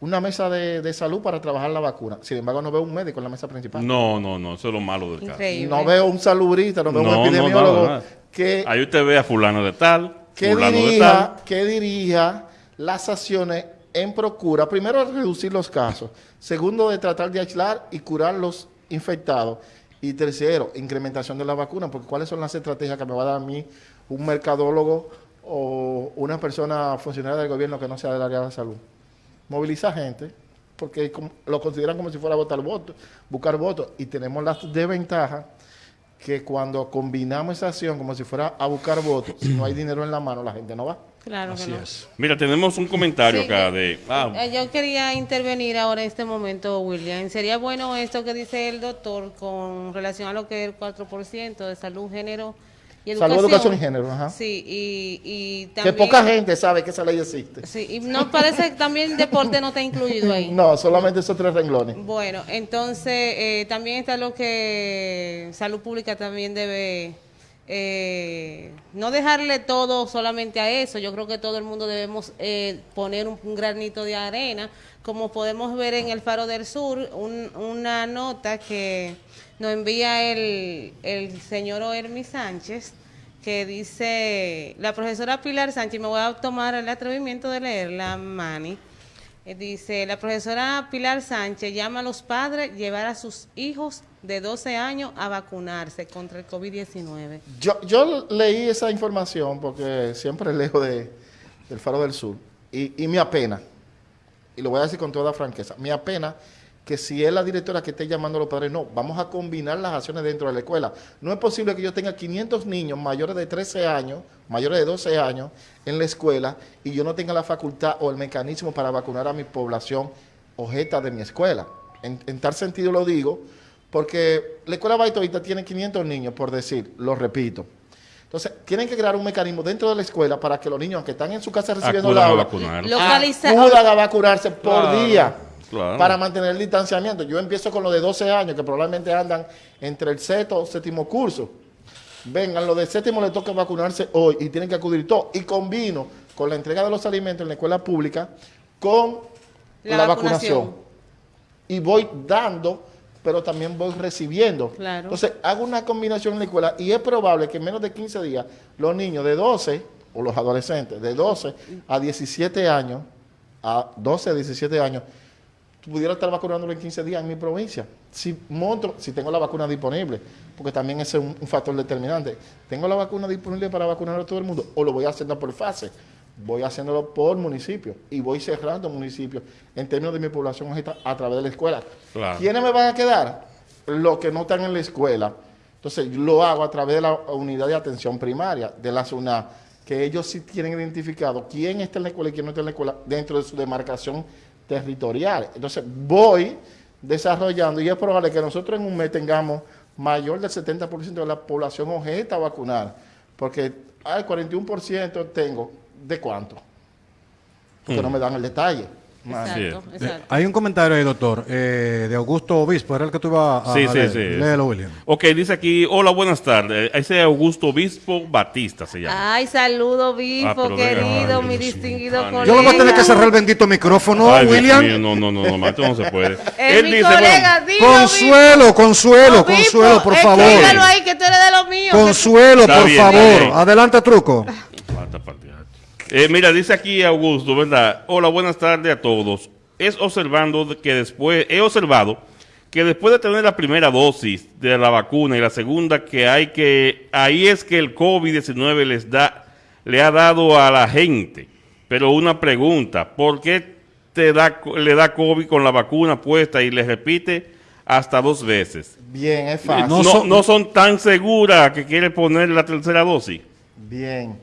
una mesa de, de salud para trabajar la vacuna. Sin embargo, no veo un médico en la mesa principal. No, no, no, eso es lo malo del caso. Increíble. No veo un salubrista, no veo No, un epidemiólogo que, Ahí usted ve a fulano de tal, que fulano de dirija, tal. que dirija las acciones en procura, primero, reducir los casos, segundo, de tratar de aislar y curar los infectados, y tercero, incrementación de la vacuna, porque cuáles son las estrategias que me va a dar a mí un mercadólogo o una persona funcionaria del gobierno que no sea del área de la salud. Movilizar gente, porque lo consideran como si fuera votar votos, buscar votos, y tenemos las desventajas que cuando combinamos esa acción como si fuera a buscar votos, si no hay dinero en la mano, la gente no va. Claro que Así no. es. Mira, tenemos un comentario Sí, acá de... ah, Yo quería intervenir ahora en este momento, William. Sería bueno esto que dice el doctor con relación a lo que es el 4% de salud, género y educación. Salud, educación y género, ajá. Sí, y, y Que también... poca gente sabe que esa ley existe. Sí, y no parece que también deporte no está incluido ahí. No, solamente esos tres renglones. Bueno, entonces eh, también está lo que salud pública también debe eh, no dejarle todo solamente a eso. Yo creo que todo el mundo debemos eh, poner un, granito de arena, como podemos ver en el Faro del Sur, un- una nota que nos envía el, el señor Oermi Sánchez que dice la profesora Pilar Sánchez, me voy a tomar el atrevimiento de leerla, Mani. Eh, Dice, la profesora Pilar Sánchez llama a los padres llevar a sus hijos de 12 años a vacunarse contra el COVID-19. Yo, leí esa información porque siempre leo de, del Faro del Sur y, y me apena, y lo voy a decir con toda franqueza, me apena que si es la directora que esté llamando a los padres, no, vamos a combinar las acciones dentro de la escuela. No es posible que yo tenga 500 niños mayores de 13 años, mayores de 12 años en la escuela y yo no tenga la facultad o el mecanismo para vacunar a mi población objeta de mi escuela. En, en tal sentido lo digo porque la escuela Baitoita tiene 500 niños, por decir, lo repito. Entonces, tienen que crear un mecanismo dentro de la escuela para que los niños que están en su casa recibiendo Acudan la aula, acudan a vacunarse por Claro, día claro. para mantener el distanciamiento. Yo empiezo con los de 12 años, que probablemente andan entre el sexto o séptimo curso. Vengan, los de séptimo les toca vacunarse hoy y tienen que acudir todos. Y combino con la entrega de los alimentos en la escuela pública con La la, vacunación. vacunación. Y voy dando, pero también voy recibiendo. Claro. Entonces, hago una combinación en la escuela y es probable que en menos de 15 días los niños de 12, o los adolescentes, de 12 a 17 años, a 12 a 17 años, pudiera estar vacunándolo en 15 días en mi provincia. Si monto, si tengo la vacuna disponible, porque también ese es un, un factor determinante. ¿Tengo la vacuna disponible para vacunar a todo el mundo o lo voy haciendo por fase? Voy haciéndolo por municipio y voy cerrando municipios en términos de mi población a través de la escuela. Claro. ¿Quiénes me van a quedar? Los que no están en la escuela. Entonces, lo hago a través de la unidad de atención primaria, de la SUNA, que ellos sí tienen identificado quién está en la escuela y quién no está en la escuela dentro de su demarcación territorial. Entonces, voy desarrollando y es probable que nosotros en un mes tengamos mayor del 70% de la población objeta a vacunar, porque hay 41% tengo, ¿de cuánto? Porque no me dan el detalle. Man. Exacto, Sí. exacto. Hay un comentario ahí, doctor, eh, de Augusto Obispo, era el que tú ibas a, Sí, a sí, leer. sí. Léelo, William. Ok, dice aquí, hola, buenas tardes. Ese es Augusto Obispo Batista se llama. Ay, saludo, Ah, Bispo, pero venga, querido, ay, mi Dios distinguido mío. colega. Yo le voy a tener que cerrar el bendito micrófono, Ay, William. mío, no, no, no, no, esto no se puede. Es mi colega, dilo, Consuelo, Consuelo, Bispo. Consuelo, por favor. ahí, que tú eres de los míos. Consuelo, por bien, favor. bien. Adelante, truco. Eh, mira, dice aquí Augusto, ¿verdad? Hola, buenas tardes a todos. Es observando que después, he observado que después de tener la primera dosis de la vacuna y la segunda que hay que, ahí es que el COVID-19 les da, le ha dado a la gente. Pero una pregunta, ¿por qué te da, le da COVID con la vacuna puesta y le repite hasta dos veces? Bien, es fácil. No, No son- no son tan seguras que quiere poner la tercera dosis. Bien.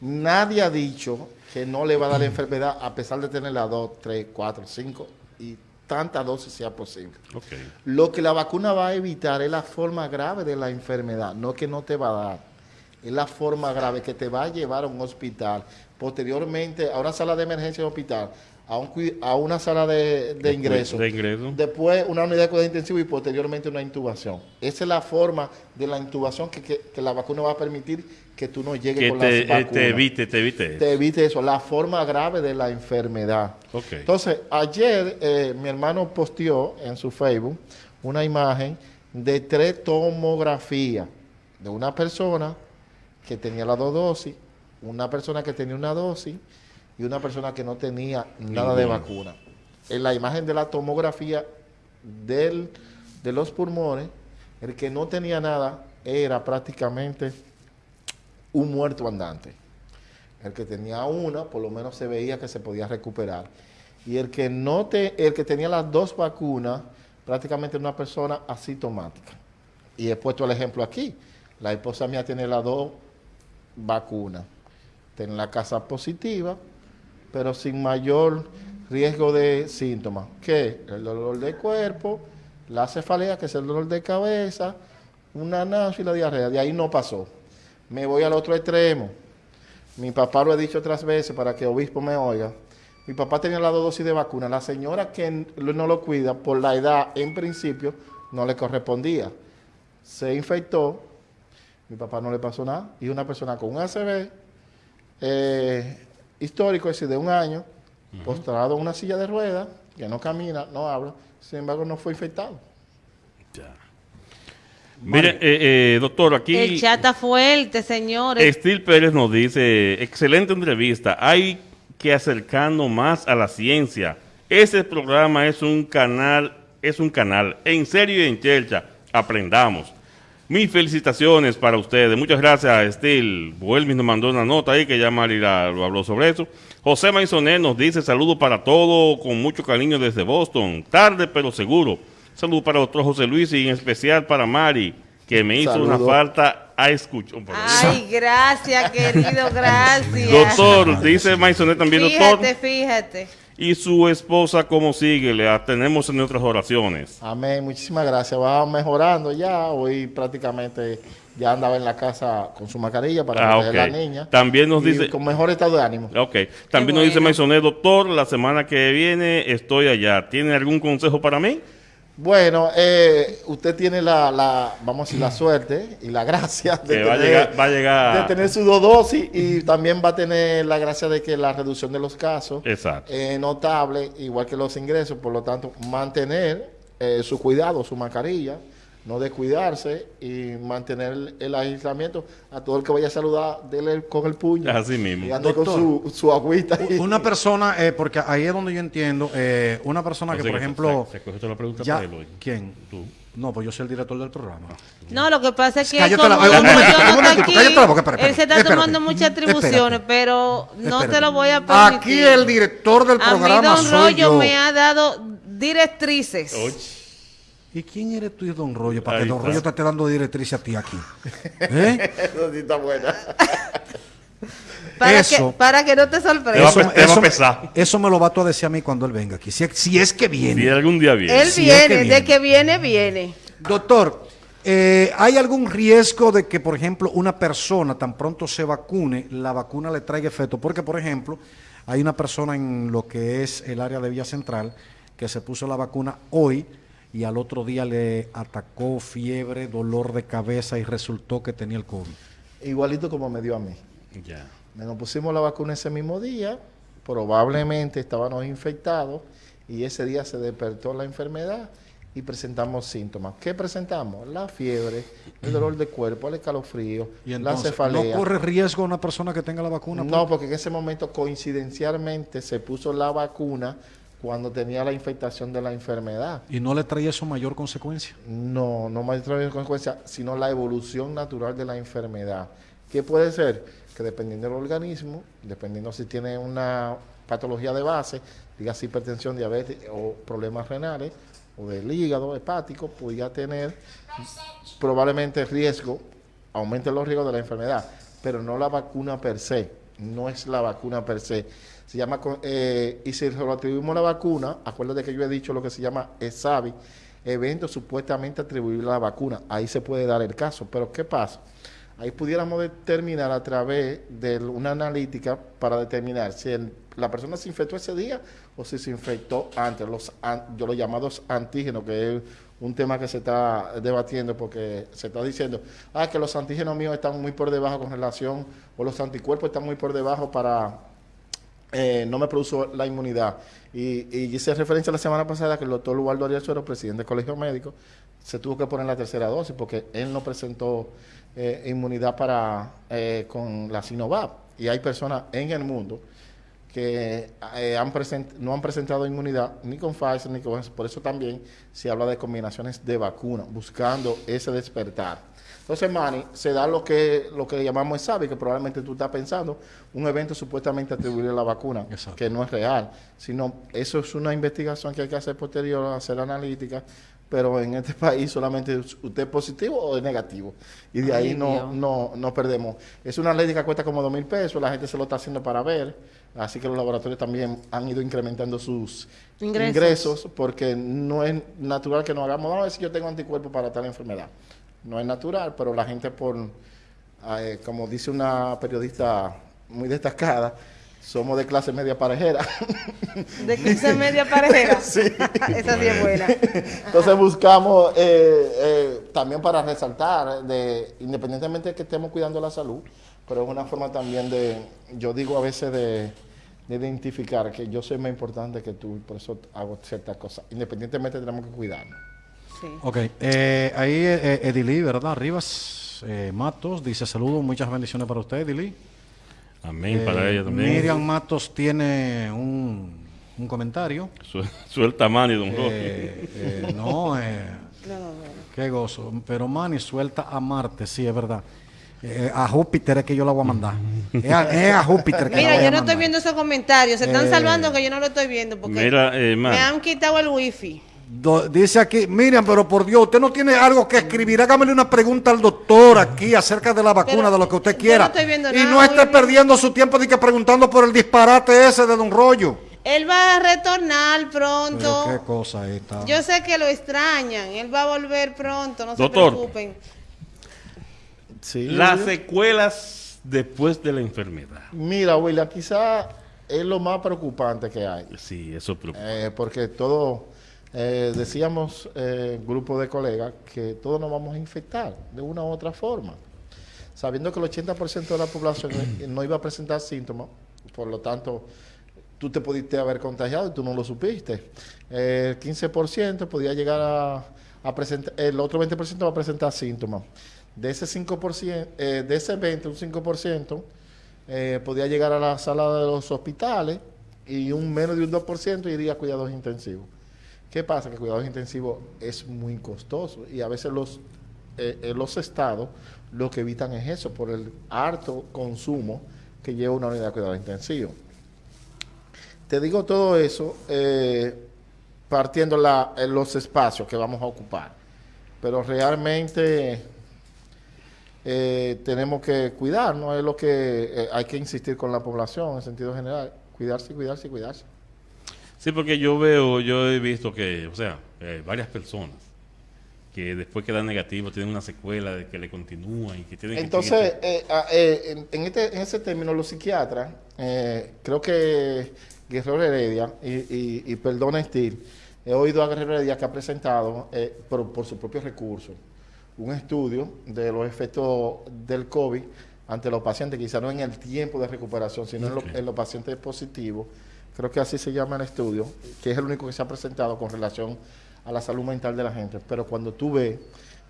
Nadie ha dicho que no le va a dar la enfermedad a pesar de tener las 2, 3, 4, 5 y tantas dosis sea posible. Lo que la vacuna va a evitar es la forma grave de la enfermedad, no que no te va a dar. Es la forma grave que te va a llevar a un hospital, posteriormente a una sala de emergencia de hospital, a, un a una sala de, de ingreso. De ingreso. Después una unidad de cuidado intensivo y posteriormente una intubación. Esa es la forma de la intubación que, que- que la vacuna va a permitir que tú no llegues Que con te, las eh, vacunas. te evite, te evite. Te evite eso, la forma grave de la enfermedad. Ok. Entonces, ayer eh, mi hermano posteó en su Facebook una imagen de tres tomografías de una persona que tenía las dos dosis, una persona que tenía una dosis y una persona que no tenía nada de vacuna. En la imagen de la tomografía del, de los pulmones, el que no tenía nada era prácticamente un muerto andante. El que tenía una, por lo menos se veía que se podía recuperar. Y el que no te, el que tenía las dos vacunas, prácticamente una persona asintomática. Y he puesto el ejemplo aquí. La esposa mía tiene las dos vacunas. Tiene la casa positiva, pero sin mayor riesgo de síntomas. ¿Qué? El dolor de cuerpo, la cefalea, que es el dolor de cabeza, una náusea y la diarrea. De ahí no pasó. Me voy al otro extremo. Mi papá lo he dicho otras veces para que obispo me oiga. Mi papá tenía dos dosis de vacuna. La señora que no lo cuida, por la edad, en principio, no le correspondía. Se infectó. Mi papá no le pasó nada. Y una persona con un ACV eh, histórico, es decir, de un año, postrado en una silla de ruedas, que no camina, no habla, sin embargo, no fue infectado. Mire, eh, eh, doctor, aquí El chat está fuerte, señores. Estil Pérez nos dice, excelente entrevista, hay que acercarnos más a la ciencia. Ese programa es un canal, es un canal, en serio y en chercha, aprendamos. Mis felicitaciones para ustedes. Muchas gracias, Estil. Vuelvis nos mandó una nota ahí que ya Mari lo habló sobre eso. José Maisonet nos dice saludos para todos, con mucho cariño desde Boston. Tarde pero seguro. Saludos para el doctor José Luis y en especial para Mari, que me hizo una falta a escuchar. Ay, gracias, querido, gracias. Doctor, dice Maisonet también, doctor. Fíjate, fíjate. ¿Y su esposa cómo sigue? Le tenemos en nuestras oraciones. Amén, muchísimas gracias. Va mejorando ya. Hoy prácticamente ya andaba en la casa con su mascarilla para Ah, proteger a ok. la niña. También nos y dice- Con mejor estado de ánimo. Ok. También nos dice. Maisonet, doctor, la semana que viene estoy allá. ¿Tiene algún consejo para mí? Bueno, eh, usted tiene la, la, vamos a decir, la suerte y la gracia de Que va a tener- llegar- va a llegar- de tener su dos dosis y también va a tener la gracia de que la reducción de los casos es notable, igual que los ingresos, por lo tanto, mantener eh, su cuidado, su mascarilla, no descuidarse y mantener el, el aislamiento. A todo el que vaya a saludar, dele con el puño. Así mismo. Y ande con Doctor. su, su agüita. y- Una persona, eh, porque ahí es donde yo entiendo, eh, una persona que, por que ejemplo, se- se la pregunta ya, para él hoy. ¿quién? Tú. No, pues yo soy el director del programa. No, lo que pasa es que Cállate como la- un un aquí, cállate boca, espera, él se está espérate, tomando muchas atribuciones, espérate. pero no Espérate. te lo voy a permitir. Aquí el director del A mí programa Don soy Rollo yo. me ha dado directrices. ¿Y quién eres tú y Don Rollo? Para Ahí que Don está. Rollo te esté dando directriz a ti aquí. ¿Eh? Eso sí está buena. Para, Eso. que, para que no te Te va a sorprendas. pe- te va a pesar. eso me lo va tú a decir a mí cuando él venga aquí. Si, es- si es que viene. Si algún día viene. Él Si es que viene, viene. de que viene, viene. Doctor, eh, ¿hay algún riesgo de que, por ejemplo, una persona tan pronto se vacune, la vacuna le traiga efecto? Porque, por ejemplo, hay una persona en lo que es el área de Villa Central que se puso la vacuna hoy y al otro día le atacó fiebre, dolor de cabeza y resultó que tenía el COVID. Igualito como me dio a mí. Ya. Nos pusimos la vacuna ese mismo día, probablemente estábamos infectados y ese día se despertó la enfermedad y presentamos síntomas. ¿Qué presentamos? La fiebre, el dolor de cuerpo, el escalofrío, Y la entonces, cefalea. ¿no corre riesgo una persona que tenga la vacuna? No, porque en ese momento coincidencialmente se puso la vacuna cuando tenía la infectación de la enfermedad. ¿Y no le trae eso mayor consecuencia? No, no trae consecuencia, sino la evolución natural de la enfermedad. ¿Qué puede ser? Que dependiendo del organismo, dependiendo si tiene una patología de base, diga hipertensión, diabetes o problemas renales, o del hígado hepático, podría tener probablemente riesgo, aumente los riesgos de la enfermedad, pero no la vacuna per se, no es la vacuna per se. Se llama, eh, y si lo atribuimos a la vacuna, acuérdate que yo he dicho lo que se llama ESAVI, evento supuestamente atribuible a la vacuna, ahí se puede dar el caso, pero ¿qué pasa? Ahí pudiéramos determinar a través de una analítica para determinar si la persona se infectó ese día o si se infectó antes, los an- yo los llamados antígenos, que es un tema que se está debatiendo porque se está diciendo, ah, que los antígenos míos están muy por debajo con relación, o los anticuerpos están muy por debajo para eh, no me produjo la inmunidad. Y, y hice referencia la semana pasada que el doctor Ubaldo Ariel Suero, presidente del Colegio Médico, se tuvo que poner la tercera dosis porque él no presentó eh, inmunidad para eh, con la Sinovac. Y hay personas en el mundo que eh, no han presentado inmunidad ni con Pfizer ni con por eso también se habla de combinaciones de vacunas, buscando ese despertar. Entonces, Manny, se da lo que lo que llamamos SAVI, que probablemente tú estás pensando, un evento supuestamente atribuible a la vacuna, Exacto. que no es real, sino eso es una investigación que hay que hacer posterior, hacer analítica, pero en este país solamente usted es positivo o es negativo, y de ahí no, no, no perdemos. Es una analítica que cuesta como dos mil pesos, la gente se lo está haciendo para ver, así que los laboratorios también han ido incrementando sus Ingresos. ingresos, porque no es natural que nos hagamos, vamos a ver si yo tengo anticuerpos para tal enfermedad. No es natural, pero la gente por, eh, como dice una periodista muy destacada, somos de clase media parejera. De clase media parejera. Esa sí es buena. Entonces buscamos eh, eh, también para resaltar, de, independientemente de que estemos cuidando la salud, pero es una forma también de, yo digo a veces de, de identificar que yo soy más importante que tú, y por eso hago ciertas cosas. Independientemente tenemos que cuidarnos. Sí. Ok, eh, ahí eh, Edilí, ¿verdad? Rivas eh, Matos dice saludos, muchas bendiciones para usted, Edilí. Amén para Eh, ella también. Miriam Matos tiene un, un comentario. Su- Suelta Manny, don. Eh, eh, no, eh, qué gozo. Pero Manny suelta a Marte, sí, es verdad. Eh, a Júpiter es que yo la voy a mandar. Es a, es a Júpiter que la Mira, voy a yo no mandar. estoy viendo esos comentarios. Se están Eh, salvando que yo no lo estoy viendo porque Mira, eh, me han quitado el wifi. Dice aquí, Miriam, pero por Dios, usted no tiene algo que escribir. Hágamele una pregunta al doctor aquí acerca de la vacuna, Pero de lo que usted yo quiera. no estoy viendo y nada, no esté perdiendo su tiempo ni que preguntando por el disparate ese de Don Rollo. Él va a retornar Pero pronto. qué cosa esta. Yo sé que lo extrañan. Él va a volver pronto, no Doctor. se preocupen. Sí, Las secuelas después de la enfermedad. Mira, William, quizá es lo más preocupante que hay. Sí, eso preocupa. Eh, porque todo, eh, decíamos, eh, grupo de colegas, que todos nos vamos a infectar de una u otra forma. Sabiendo que el 80% de la población no iba a presentar síntomas, por lo tanto, tú te pudiste haber contagiado y tú no lo supiste. El 15% podía llegar a, a presentar, el otro 20% va a presentar síntomas. De ese 5%, eh, de ese 20, un 5%, eh, podía llegar a la sala de los hospitales y un menos de un 2% iría a cuidados intensivos. ¿Qué pasa? Que cuidados intensivos es muy costoso y a veces los, eh, eh, los estados lo que evitan es eso, por el harto consumo que lleva una unidad de cuidados intensivos. Te digo todo eso eh, partiendo los espacios que vamos a ocupar, pero realmente tenemos que cuidarnos, es lo que hay que insistir con la población en sentido general, cuidarse, cuidarse cuidarse. Sí, porque yo veo, yo he visto que, o sea, eh, varias personas que después que dan negativo tienen una secuela de que le continúan y que tienen que Entonces, eh, ah, eh, en, en este, en ese término, los psiquiatras, eh, creo que Guerrero Heredia, y, y, y perdona Steve, he oído a Guerrero Heredia que ha presentado, eh, por, por sus propios recursos, un estudio de los efectos del COVID ante los pacientes, quizá no en el tiempo de recuperación, sino en, lo- en los pacientes positivos. Creo que así se llama el estudio, que es el único que se ha presentado con relación a la salud mental de la gente. Pero cuando tú ves,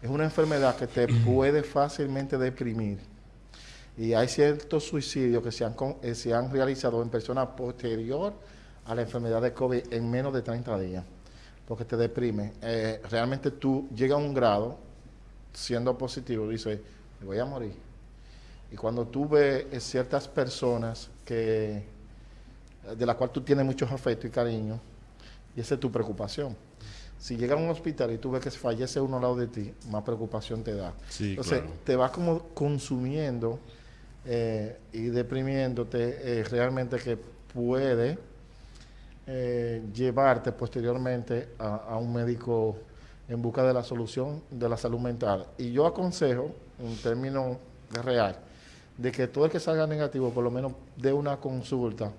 es una enfermedad que te puede fácilmente deprimir. Y hay ciertos suicidios que se han, eh, se han realizado en personas posterior a la enfermedad de COVID en menos de 30 días, porque te deprime. Eh, realmente tú llegas a un grado, siendo positivo, dices, me voy a morir. Y cuando tú ves eh, ciertas personas que, de las cuales tú tienes muchos afectos y cariño, y esa es tu preocupación. Si llegas a un hospital y tú ves que fallece uno al lado de ti, más preocupación te da. Sí, Entonces, claro. te vas como consumiendo eh, y deprimiéndote eh, realmente que puede eh, llevarte posteriormente a, a un médico en busca de la solución de la salud mental. Y yo aconsejo, en términos real, de que todo el que salga negativo por lo menos dé una consulta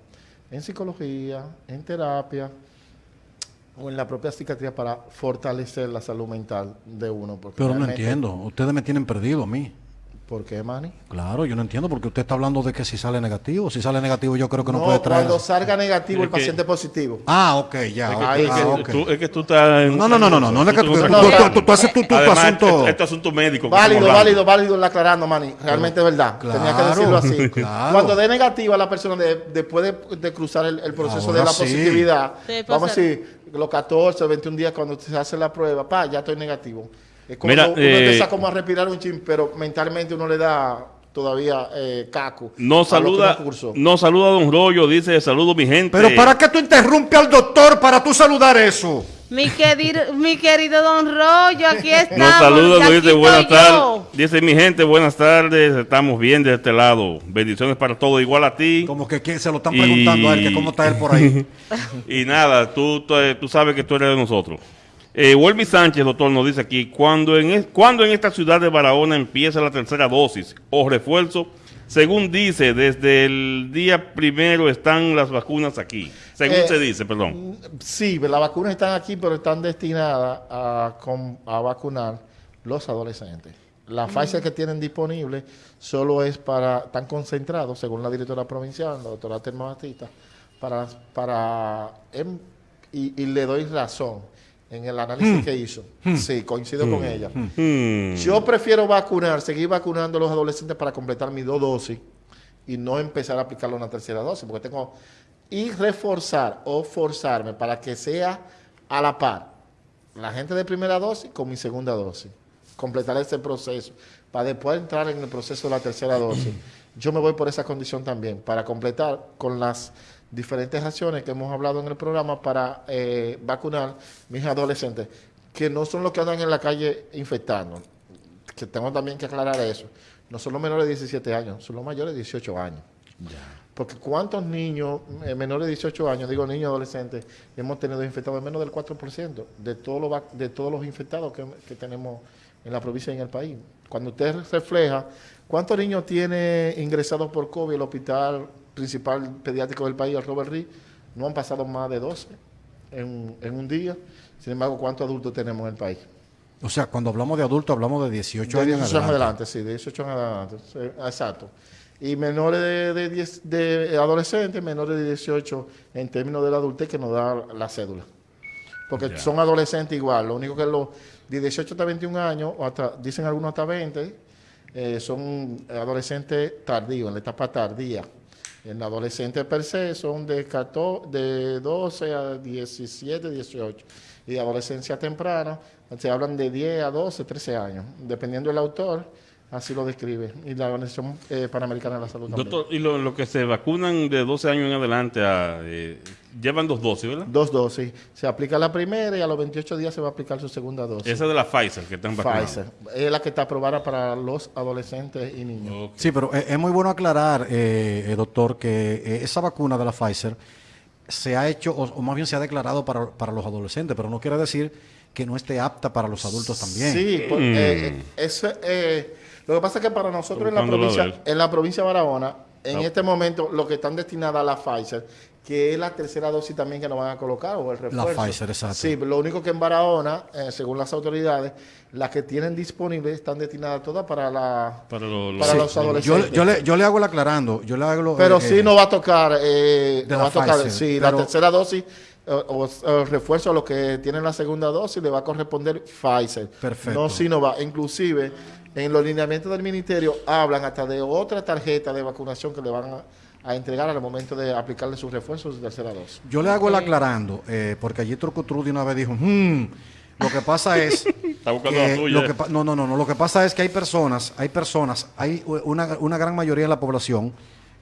en psicología, en terapia o en la propia psiquiatría para fortalecer la salud mental de uno. Porque Pero no entiendo. Ustedes me tienen perdido a mí. ¿Por qué, Manny? Claro, yo no entiendo porque usted está hablando de que si sale negativo. Si sale negativo, yo creo que no, No, puede traer. cuando salga negativo el que- paciente positivo. Ah, ok, ya. Es que, Ahí ah, es, ok. que tú, es que tú estás en- No, no, no, no, no, no, no es que tú, haces tu, asunto. esto, esto es asunto médico. Válido, válido, válido el aclarando, Manny. Realmente es verdad. Tenía que decirlo así. claro. Cuando dé negativa la persona de- después de, de cruzar el, el proceso Ahora de la sí. positividad, vamos a decir, los 14, 21 días cuando se hace la prueba, pa, ya estoy negativo. Es como Mira, uno eh, empieza como a respirar un chin, pero mentalmente uno le da todavía eh, caco. A que saluda, nos saluda Don Rollo, dice, saludo mi gente. Pero ¿para qué tú interrumpes al doctor para tú saludar eso? Mi querido, mi querido Don Rollo, aquí estamos. Nos saluda, aquí dice buenas tardes. Dice mi gente, buenas tardes, estamos bien de este lado. Bendiciones para todos, igual a ti. Como que ¿quién? se lo están Y- preguntando a él, que cómo está él por ahí. Y nada, tú, tú, eh, tú sabes que tú eres de nosotros. Eh, Welby Sánchez, doctor, nos dice aquí, cuando en, cuando en esta ciudad de Barahona empieza la tercera dosis o refuerzo, según dice, desde el día primero están las vacunas aquí. Según Eh, se dice, perdón. Sí, las vacunas están aquí, pero están destinadas a, a vacunar los adolescentes. La Pfizer que tienen disponible solo es para, están concentrados, según la directora provincial, la doctora Telma Batista, para, para em- y, y le doy razón en el análisis que hizo. Sí, coincido con ella. Hmm. Yo prefiero vacunar, seguir vacunando a los adolescentes para completar mis dos dosis y no empezar a aplicarle una tercera dosis, porque tengo y reforzar o forzarme para que sea a la par la gente de primera dosis con mi segunda dosis, completar ese proceso para después entrar en el proceso de la tercera dosis. Yo me voy por esa condición también, para completar con las diferentes acciones que hemos hablado en el programa para eh, vacunar mis adolescentes, que no son los que andan en la calle infectando, que tengo también que aclarar eso. No son los menores de 17 años, son los mayores de 18 años. Porque ¿cuántos niños eh, menores de 18 años, digo niños adolescentes, hemos tenido infectados? Menos del 4% de, todos los vac- de todos los infectados que, que tenemos en la provincia y en el país. Cuando usted refleja cuántos niños tiene ingresados por COVID el hospital principal pediátrico del país, el Robert Reed, no han pasado más de 12 en, en un día. Sin embargo, ¿cuántos adultos tenemos en el país? O sea, cuando hablamos de adultos, hablamos de 18 De años en 18 años adelante. adelante, sí, de 18 años adelante. exacto. Y menores de, de, 10 de adolescentes, menores de 18 en términos de la adultez que nos da la cédula. Porque Ya. son adolescentes igual. Lo único que los de 18 hasta 21 años, o hasta, dicen algunos hasta 20, eh, son adolescentes tardíos, en la etapa tardía. En adolescentes per se son de, 14, de 12 a 17, 18. Y adolescencia temprana se hablan de 10 a 12, 13 años. Dependiendo del autor, así lo describe. Y la Organización eh, Panamericana de la Salud también. Doctor, y lo, lo que se vacunan de 12 años en adelante, a, eh, llevan dos dosis, ¿verdad? Dos dosis. Se aplica la primera y a los 28 días se va a aplicar su segunda dosis. Esa de la Pfizer que están vacunando. Pfizer. Es la que está aprobada para los adolescentes y niños. Ok. Sí, pero eh, es muy bueno aclarar, eh, eh, doctor, que eh, esa vacuna de la Pfizer se ha hecho, o, o más bien se ha declarado para, para los adolescentes, pero no quiere decir que no esté apta para los adultos también. Sí, eh, eh, eso, eh, lo que pasa es que para nosotros en la provincia, en la provincia de Barahona, en No. este momento, lo que están destinadas a la Pfizer, que es la tercera dosis también que nos van a colocar, o el La refuerzo. Pfizer, exacto. Sí, lo único que en Barahona, eh, según las autoridades, las que tienen disponibles están destinadas todas para la Para los, Para los Yo, adolescentes. yo le, yo le hago el aclarando, yo le hago... Pero eh, sí nos va a tocar, eh, de nos la va a tocar, Pfizer, sí, pero- la tercera dosis o, o el refuerzo a los que tienen la segunda dosis le va a corresponder Pfizer. Perfecto. No Sinovac. Inclusive, en los lineamientos del ministerio hablan hasta de otra tarjeta de vacunación que le van a, a entregar al momento de aplicarle sus refuerzos de tercera dosis. Yo le hago el aclarando, eh, porque allí Trucutru de una vez dijo, "Hmm, lo que pasa es... Está buscando que la suya. lo que no, no, no, no, lo que pasa es que hay personas, hay personas, hay una, una gran mayoría de la población,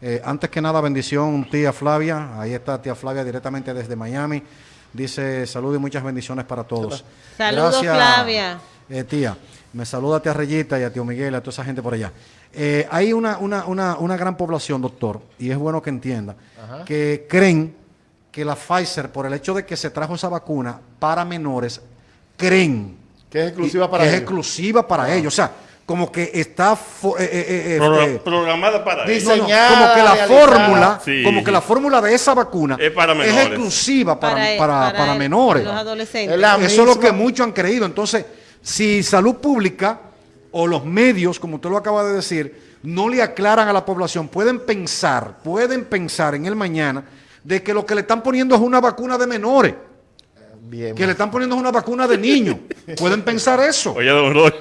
eh, antes que nada bendición tía Flavia, ahí está tía Flavia directamente desde Miami, dice salud y muchas bendiciones para todos. Saludos, Flavia. eh, tía, me saluda a tía Reyita y a tío Miguel, a toda esa gente por allá. Eh, hay una, una, una, una gran población, doctor, y es bueno que entienda, que creen que la Pfizer, por el hecho de que se trajo esa vacuna para menores, creen Que es exclusiva y- para que es ellos. exclusiva para ellos. O sea, como que está eh, eh, eh, eh, programada para diseñada, como que la realizada. fórmula, Sí. como que la fórmula de esa vacuna Es para exclusiva para, Para- para, para el- menores. los adolescentes. Eso es lo que muchos han creído. Entonces, si salud pública o los medios, como usted lo acaba de decir, no le aclaran a la población, pueden pensar, pueden pensar en el mañana de que lo que le están poniendo es una vacuna de menores, Bien. que le están poniendo es una vacuna de niños. pueden pensar eso. Oye, don Roy.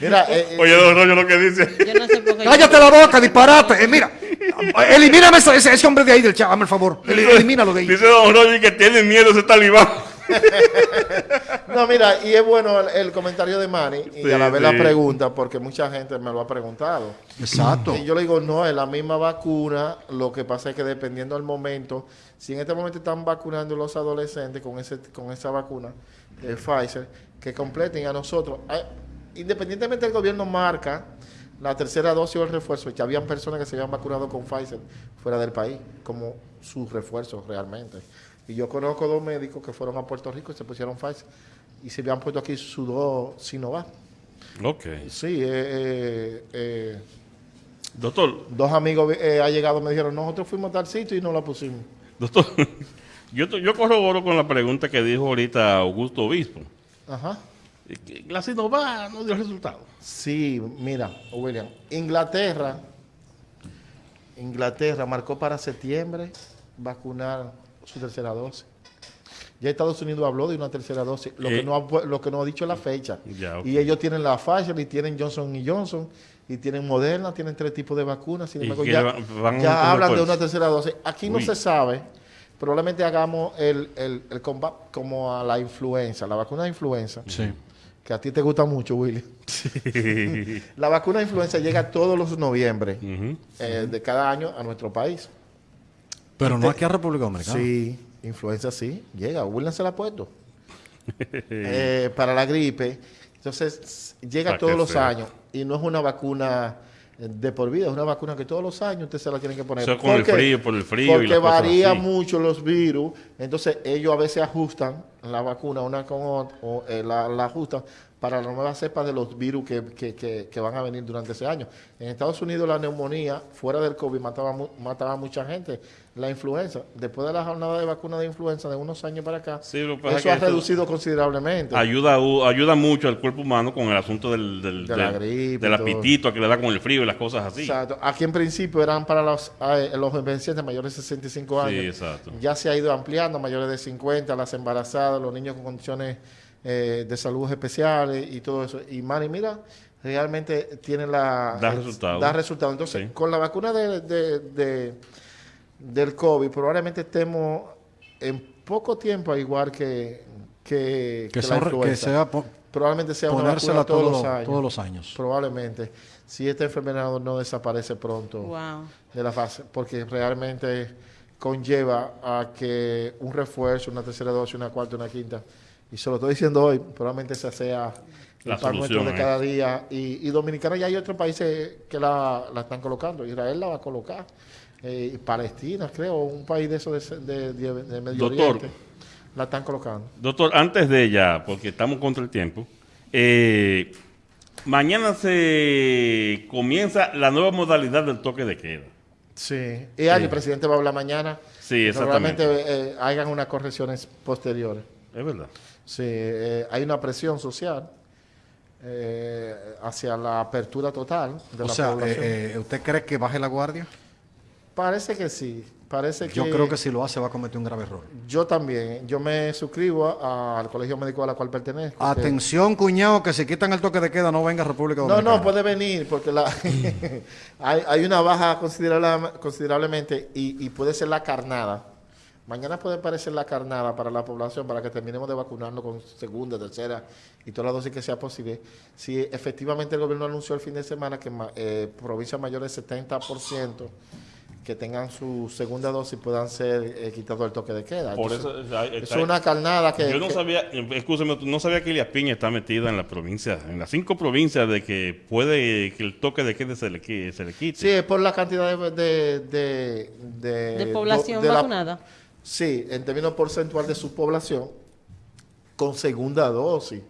Mira, eh, eh, Oye, don Roy, lo que dice. Yo no sé por qué. Cállate la boca, disparate. Eh, mira, elimíname ese, ese- ese hombre de ahí del chat, hazme el favor. El- Elimínalo de ahí. Dice don Roy que tiene miedo ese talibán. No, mira, y es bueno el, el comentario de Manny y Sí, a la vez sí. la pregunta, porque mucha gente me lo ha preguntado. Exacto. Y yo le digo, no, es la misma vacuna, lo que pasa es que dependiendo del momento, si en este momento están vacunando los adolescentes con ese con esa vacuna de Pfizer, que completen a nosotros, independientemente del gobierno marca la tercera dosis o el refuerzo, que habían personas que se habían vacunado con Pfizer fuera del país, como su refuerzo realmente. Y yo conozco dos médicos que fueron a Puerto Rico y se pusieron Pfizer y se habían puesto aquí su dos Sinovac. Ok. Sí, eh, eh, eh, Doctor, dos amigos eh, ha llegado me dijeron, nosotros fuimos a tal sitio y no la pusimos. doctor. Yo, yo corroboro con la pregunta que dijo ahorita Augusto Obispo. Ajá. La Sinovac no dio resultado. Sí, mira, William, Inglaterra, Inglaterra marcó para septiembre vacunar su tercera dosis. Ya Estados Unidos habló de una tercera dosis, lo, Eh. que, no ha, lo que no ha dicho es la fecha. Ya. Y ellos tienen la Pfizer y tienen Johnson y Johnson y tienen Moderna, tienen tres tipos de vacunas. Sin ¿Y embargo, ya, van hablan de una tercera dosis. Aquí no se sabe. Probablemente hagamos el, el, el combate como a la influenza, la vacuna de influenza, Sí. Que a ti te gusta mucho, Willy. La vacuna de influenza llega todos los noviembre eh, de cada año a nuestro país. Pero no aquí a República Dominicana. Sí, influenza sí, llega. William se la ha puesto. Eh, para la gripe. Entonces, llega todos los años. Y no es una vacuna de por vida, es una vacuna que todos los años usted se la tiene que poner. O sea, con el ¿Por qué? frío, por el frío y Porque cosas varía así. mucho los virus. Entonces, ellos a veces ajustan la vacuna, una con ot- o, eh, la, la justa, para la nueva cepa de los virus que, que- que- que van a venir durante ese año. En Estados Unidos la neumonía, fuera del COVID, mataba, mataba a mucha gente. La influenza, después de la jornada de vacuna de influenza de unos años para acá, Sí, eso es ha reducido considerablemente. Ayuda, ayuda mucho al cuerpo humano con el asunto del, del, De la gripe del apetito que le da con el frío y las cosas así. Exacto. Aquí en principio eran para los, eh, los envejecientes mayores de 65 años. Sí, exacto. Ya se ha ido ampliando, mayores de 50, las embarazadas, los niños con condiciones eh, de salud especiales y todo eso. Y Manny, mira, realmente tiene la... Da resultado. Da resultado. Entonces, Sí. con la vacuna de, de- de- del COVID, probablemente estemos en poco tiempo, al igual que, que, Que, la influenza. sea po- probablemente sea una ponérsela vacuna todos, todos los los- años. todos los años. Probablemente. Si esta enfermedad no desaparece pronto Wow. de la fase, porque realmente conlleva a que un refuerzo, una tercera dosis, una cuarta, una quinta, y se lo estoy diciendo hoy, probablemente esa sea el La solución, de ¿eh? cada día. Y, y Dominicana ya hay otros países que la, la están colocando. Israel la va a colocar. Eh, Palestina, creo, un país de esos de, de, de- de Medio Doctor. Oriente, la están colocando. Doctor, antes de ella, porque estamos contra el tiempo, eh, mañana se comienza la nueva modalidad del toque de queda. Sí. Y ahí el presidente va a hablar mañana. Sí, exactamente. Probablemente eh, hagan unas correcciones posteriores. Es verdad. Sí, eh, hay una presión social eh, hacia la apertura total de O la sea, población. eh, eh, ¿usted cree que baje la guardia? Parece que sí. Parece que Yo creo que si lo hace va a cometer un grave error. Yo también. Yo me suscribo a- al colegio médico a la cual pertenezco. que- Atención, cuñado, que si quitan el toque de queda no venga a República No, Dominicana. no, puede venir porque la hay, hay una baja considerable, considerablemente y, y puede ser la carnada. Mañana puede parecer la carnada para la población para que terminemos de vacunarnos con segunda, tercera y todas las dosis que sea posible. Si efectivamente el gobierno anunció el fin de semana que eh, provincias mayores del 70% que tengan su segunda dosis puedan ser eh, quitados del toque de queda. Por Entonces, eso, es una carnada que... Yo no que- sabía, escúcheme, no sabía que Elias Piña está metida en la provincia, en las cinco provincias de que puede que el toque de queda se le, se le quite. Sí, es por la cantidad de... De, de, de- De población de la- vacunada. Sí, en términos porcentual de su población con segunda dosis.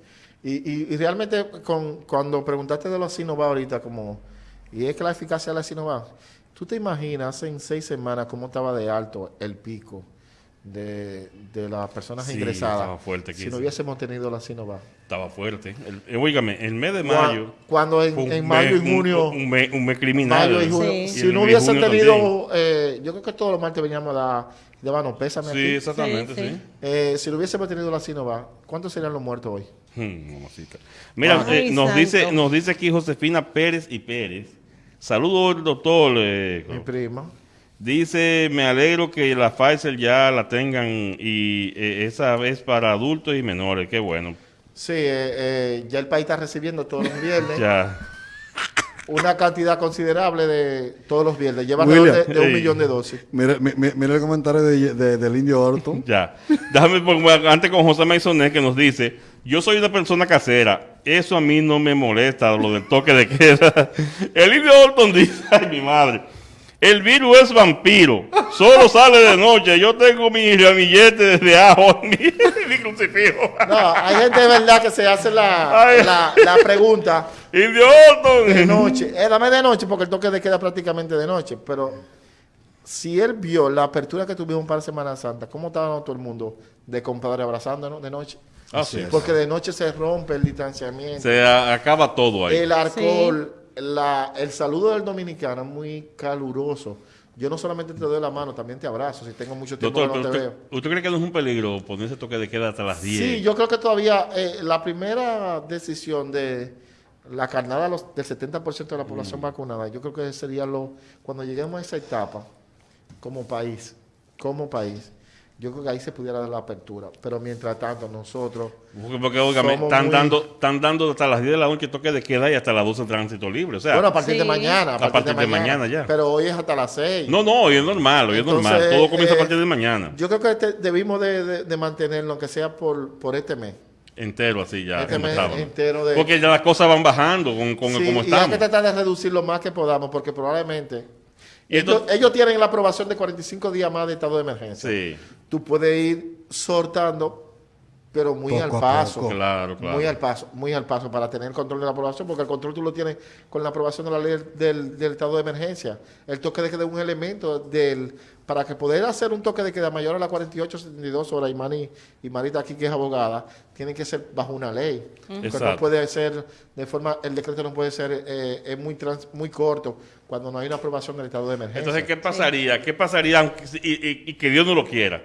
Y, y, y realmente con, cuando preguntaste de los Sinovac ahorita, como, y es que la eficacia de la Sinovac, tú te imaginas en seis semanas cómo estaba de alto el pico de, de las personas Sí, ingresadas estaba fuerte aquí, si no hubiésemos tenido la Sinovac. Estaba fuerte. El, eh, óigame, el mes de mayo. Cuando en, en mayo mes- y junio... Un, un mes, un mes criminal. Mayo y junio. Sí. Y Si no hubiese tenido, eh, yo creo que todos los martes veníamos a dar, daban pésame Sí, aquí. exactamente, Sí. Eh, si lo hubiésemos tenido la Sinovac, ¿cuántos serían los muertos hoy? Hmm. Mira, Ay, eh, nos, santo. dice, nos dice aquí Josefina Pérez y Pérez. Saludos, doctor. eh, Mi prima. Dice, me alegro que la Pfizer ya la tengan y eh, esa vez para adultos y menores. Qué bueno. Sí, eh, eh, ya el país está recibiendo todos los viernes Ya. una cantidad considerable de todos los viernes. Lleva de, de un millón de dosis. Mira, mi- mi- mira el comentario de- de- del indio Orton. Ya. Déjame poner antes con José Maisonet que nos dice, yo soy una persona casera, eso a mí no me molesta, lo del toque de queda. El indio Orton dice, ay mi madre, el virus es vampiro, solo sale de noche, yo tengo mi ramillete de ajo en mi, en mi crucifijo. No, hay gente de verdad que se hace la, la, la pregunta Indio Orton. de noche. Eh, dame de noche porque el toque de queda prácticamente de noche. Pero si él vio la apertura que tuvimos para Semana Santa, ¿cómo estaba todo el mundo de compadre abrazándonos de noche? Así es. Porque de noche se rompe el distanciamiento. Se acaba todo ahí. El alcohol, la, el saludo del dominicano es muy caluroso. Yo no solamente te doy la mano, también te abrazo. Si tengo mucho tiempo Doctor, que no te ¿usted, veo. usted cree que no es un peligro ponerse toque de queda hasta las 10? Sí, yo creo que todavía eh, la primera decisión de la carnada los- del 70% de la Mm. población vacunada, yo creo que sería lo cuando lleguemos a esa etapa como país, como país, yo creo que ahí se pudiera dar la apertura. Pero mientras tanto, nosotros Porque, porque, óigame, están, muy- dando, están dando hasta las 10 de la noche toque de queda y hasta las 12 tránsito libre. O sea, Bueno, a partir de mañana. A partir de mañana ya. Pero hoy es hasta las 6. no, no, hoy es normal, hoy es normal. Todo comienza a eh, partir de mañana. Yo creo que este- debimos de, de- de mantenerlo, aunque sea por, por este mes. entero así ya. Este mes entero de- Porque ya las cosas van bajando con, con Sí, como y hay estamos. que tratar de reducir lo más que podamos, porque probablemente Y ellos, tienen la aprobación de 45 días más de estado de emergencia. Sí. Tú puedes ir sortando pero muy Poco al paso. poco. Claro, claro. Muy al paso, muy al paso para tener control de la aprobación, porque el control tú lo tienes con la aprobación de la ley del, del estado de emergencia. El toque de queda es un elemento del para que poder hacer un toque de queda mayor a las 48, 72 horas, y, Mani, y Marita aquí que es abogada, tiene que ser bajo una ley. Porque Exacto. no puede ser de forma, el decreto no puede ser eh, es muy trans- muy corto cuando no hay una aprobación del estado de emergencia. Entonces, ¿qué pasaría? ¿Qué pasaría aunque- y, y- y que Dios no lo quiera?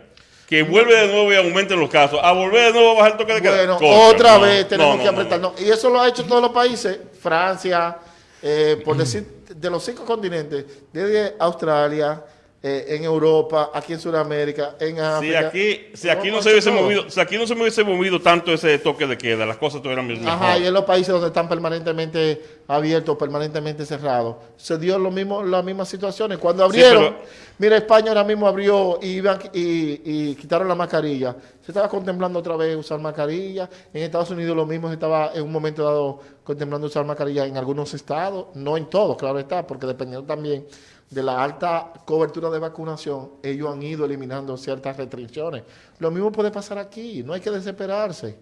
Que vuelve de nuevo y aumenten los casos. A volver de nuevo a bajar el toque de queda. Bueno, Contra, otra no, vez tenemos no, que no, no. apretarnos. Y eso lo ha hecho todos los países. Francia, eh, por decir, de los cinco continentes, desde Australia, eh, en Europa, aquí en Sudamérica, en Si África. aquí, si aquí no se hubiese todo. movido, si aquí no se hubiese movido tanto ese toque de queda, las cosas tuvieran mejor. Ajá, y en los países donde están permanentemente abiertos, permanentemente cerrados, se dio lo mismo, las mismas situaciones. Cuando Sí, abrieron, pero- mira, España ahora mismo abrió y, iban- y, y quitaron la mascarilla. Estaba contemplando otra vez usar mascarilla. En Estados Unidos lo mismo se estaba en un momento dado contemplando usar mascarilla en algunos estados, no en todos, claro está, porque dependiendo también de la alta cobertura de vacunación, ellos han ido eliminando ciertas restricciones. Lo mismo puede pasar aquí, no hay que desesperarse.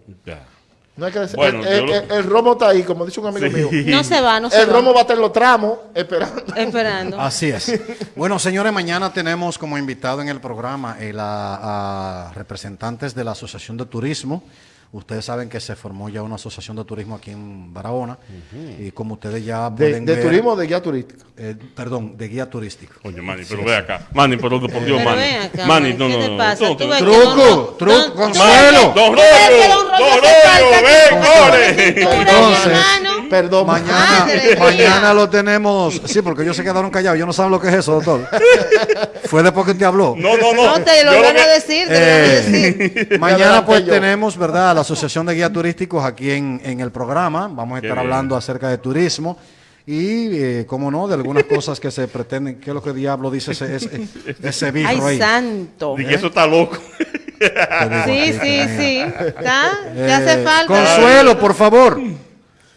No hay que Bueno, el, el- yo lo- el- el romo está ahí, como dice un amigo mío. No se va, no se El va. romo va a estar en los tramos esperando. Esperando. Así es. Bueno, señores, mañana tenemos como invitado en el programa eh, la- a representantes de la Asociación de Turismo. Ustedes saben que se formó ya una asociación de turismo aquí en Barahona y como ustedes ya De, pueden de ver, turismo o de guía turística. eh, perdón, de guía turístico. Coño, Manny, pero ve acá. Manny, pero por Dios, Pero Manny. acá, Manny, Manny, no, ¿qué no, te no. pasa? ves que no. Truco, truco, no, Consuelo. Don Rollo, Don Rollo ven, Entonces, hermano. Perdón. Mañana, mañana lo tenemos. Sí, porque ellos se quedaron callados. Yo no saben lo que es eso, doctor. Fue después que te habló. No, no, no. No, te lo van a decir, te lo van a Eh, decir. mañana pues tenemos, ¿verdad? La Asociación de Guías Turísticos aquí en, en el programa. Vamos a Qué estar bien. hablando acerca de turismo y, eh, como no, de algunas cosas que se pretenden. ¿Qué es lo que diablo dice ese, ese, ese birro Ay, santo. Dije, eso está loco. Sí, sí, sí. ¿Está? ¿Te Eh, hace falta? Consuelo, por favor.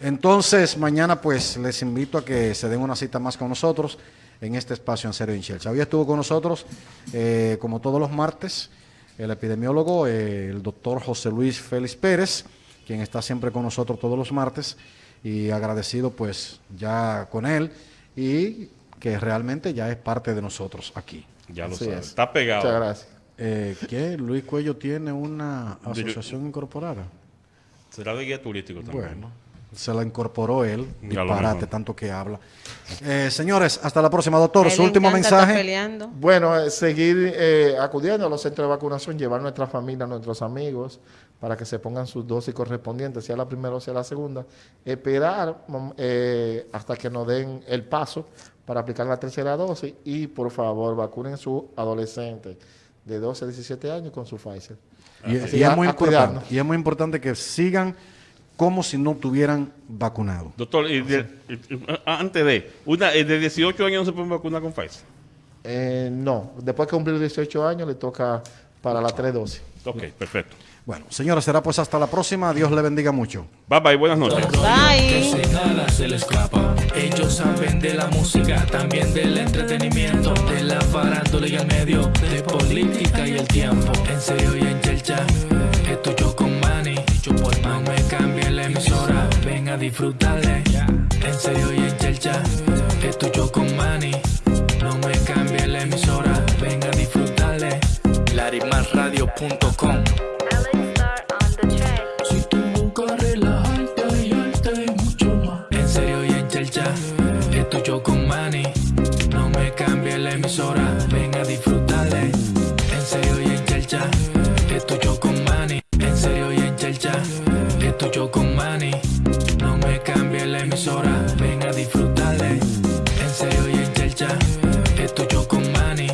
Entonces, mañana pues les invito a que se den una cita más con nosotros en este espacio en Serio en Chelsea. Hoy estuvo con nosotros, eh, como todos los martes, el epidemiólogo, eh, el doctor José Luis Félix Pérez, quien está siempre con nosotros todos los martes y agradecido pues ya con él y que realmente ya es parte de nosotros aquí. Ya lo Así sabes. es. Está pegado. Muchas gracias. Eh, ¿Qué? Luis Cuello tiene una asociación incorporada. Será de guía turístico también. Bueno, se la incorporó él. Disparate, tanto que habla. Eh, señores, hasta la próxima, doctor. A Su último mensaje. Bueno, eh, seguir eh, acudiendo a los centros de vacunación, llevar nuestra familia, nuestros amigos, para que se pongan sus dosis correspondientes, sea la primera o sea la segunda. Esperar eh, hasta que nos den el paso para aplicar la tercera dosis y, por favor, vacunen a sus adolescentes de 12 a 17 años con su Pfizer. Y, y a- es muy a importante, cuidarnos. y es muy importante que sigan como si no tuvieran vacunado. Doctor, y de- antes de, una, eh, de 18 años no se puede vacunar con Pfizer. Eh, no, después que cumplir 18 años le toca para la tres dosis. Ok, perfecto. Bueno, señores, será pues hasta la próxima. Dios le bendiga mucho. Bye bye, buenas noches. Bye. Se le escapa. Ellos saben de la música, también del entretenimiento, de la farándula y el medio, de política y el tiempo. En serio y en chelcha, esto yo con Manny. No me cambie emisora, ven a disfrutarle. En serio y en chelcha, esto yo con Manny. No me cambie la emisora, ven a disfrutarle. Larimasradio.com si tú buscas relajarte y arte mucho más. En serio y en chelcha, esto yo con Manny. No me cambie la emisora, ven a disfrutarle. En serio y en chelcha, esto yo con Manny. Esto yo con Manny. No me cambie la emisora, ven a disfrutarle. En serio y en chelcha, esto yo con Manny.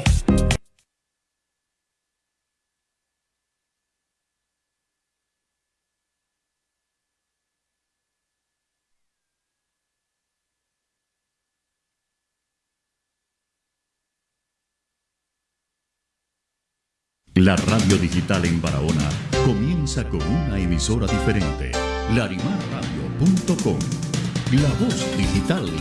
La radio digital en Barahona comienza con una emisora diferente. Larimarradio.com. La voz digital de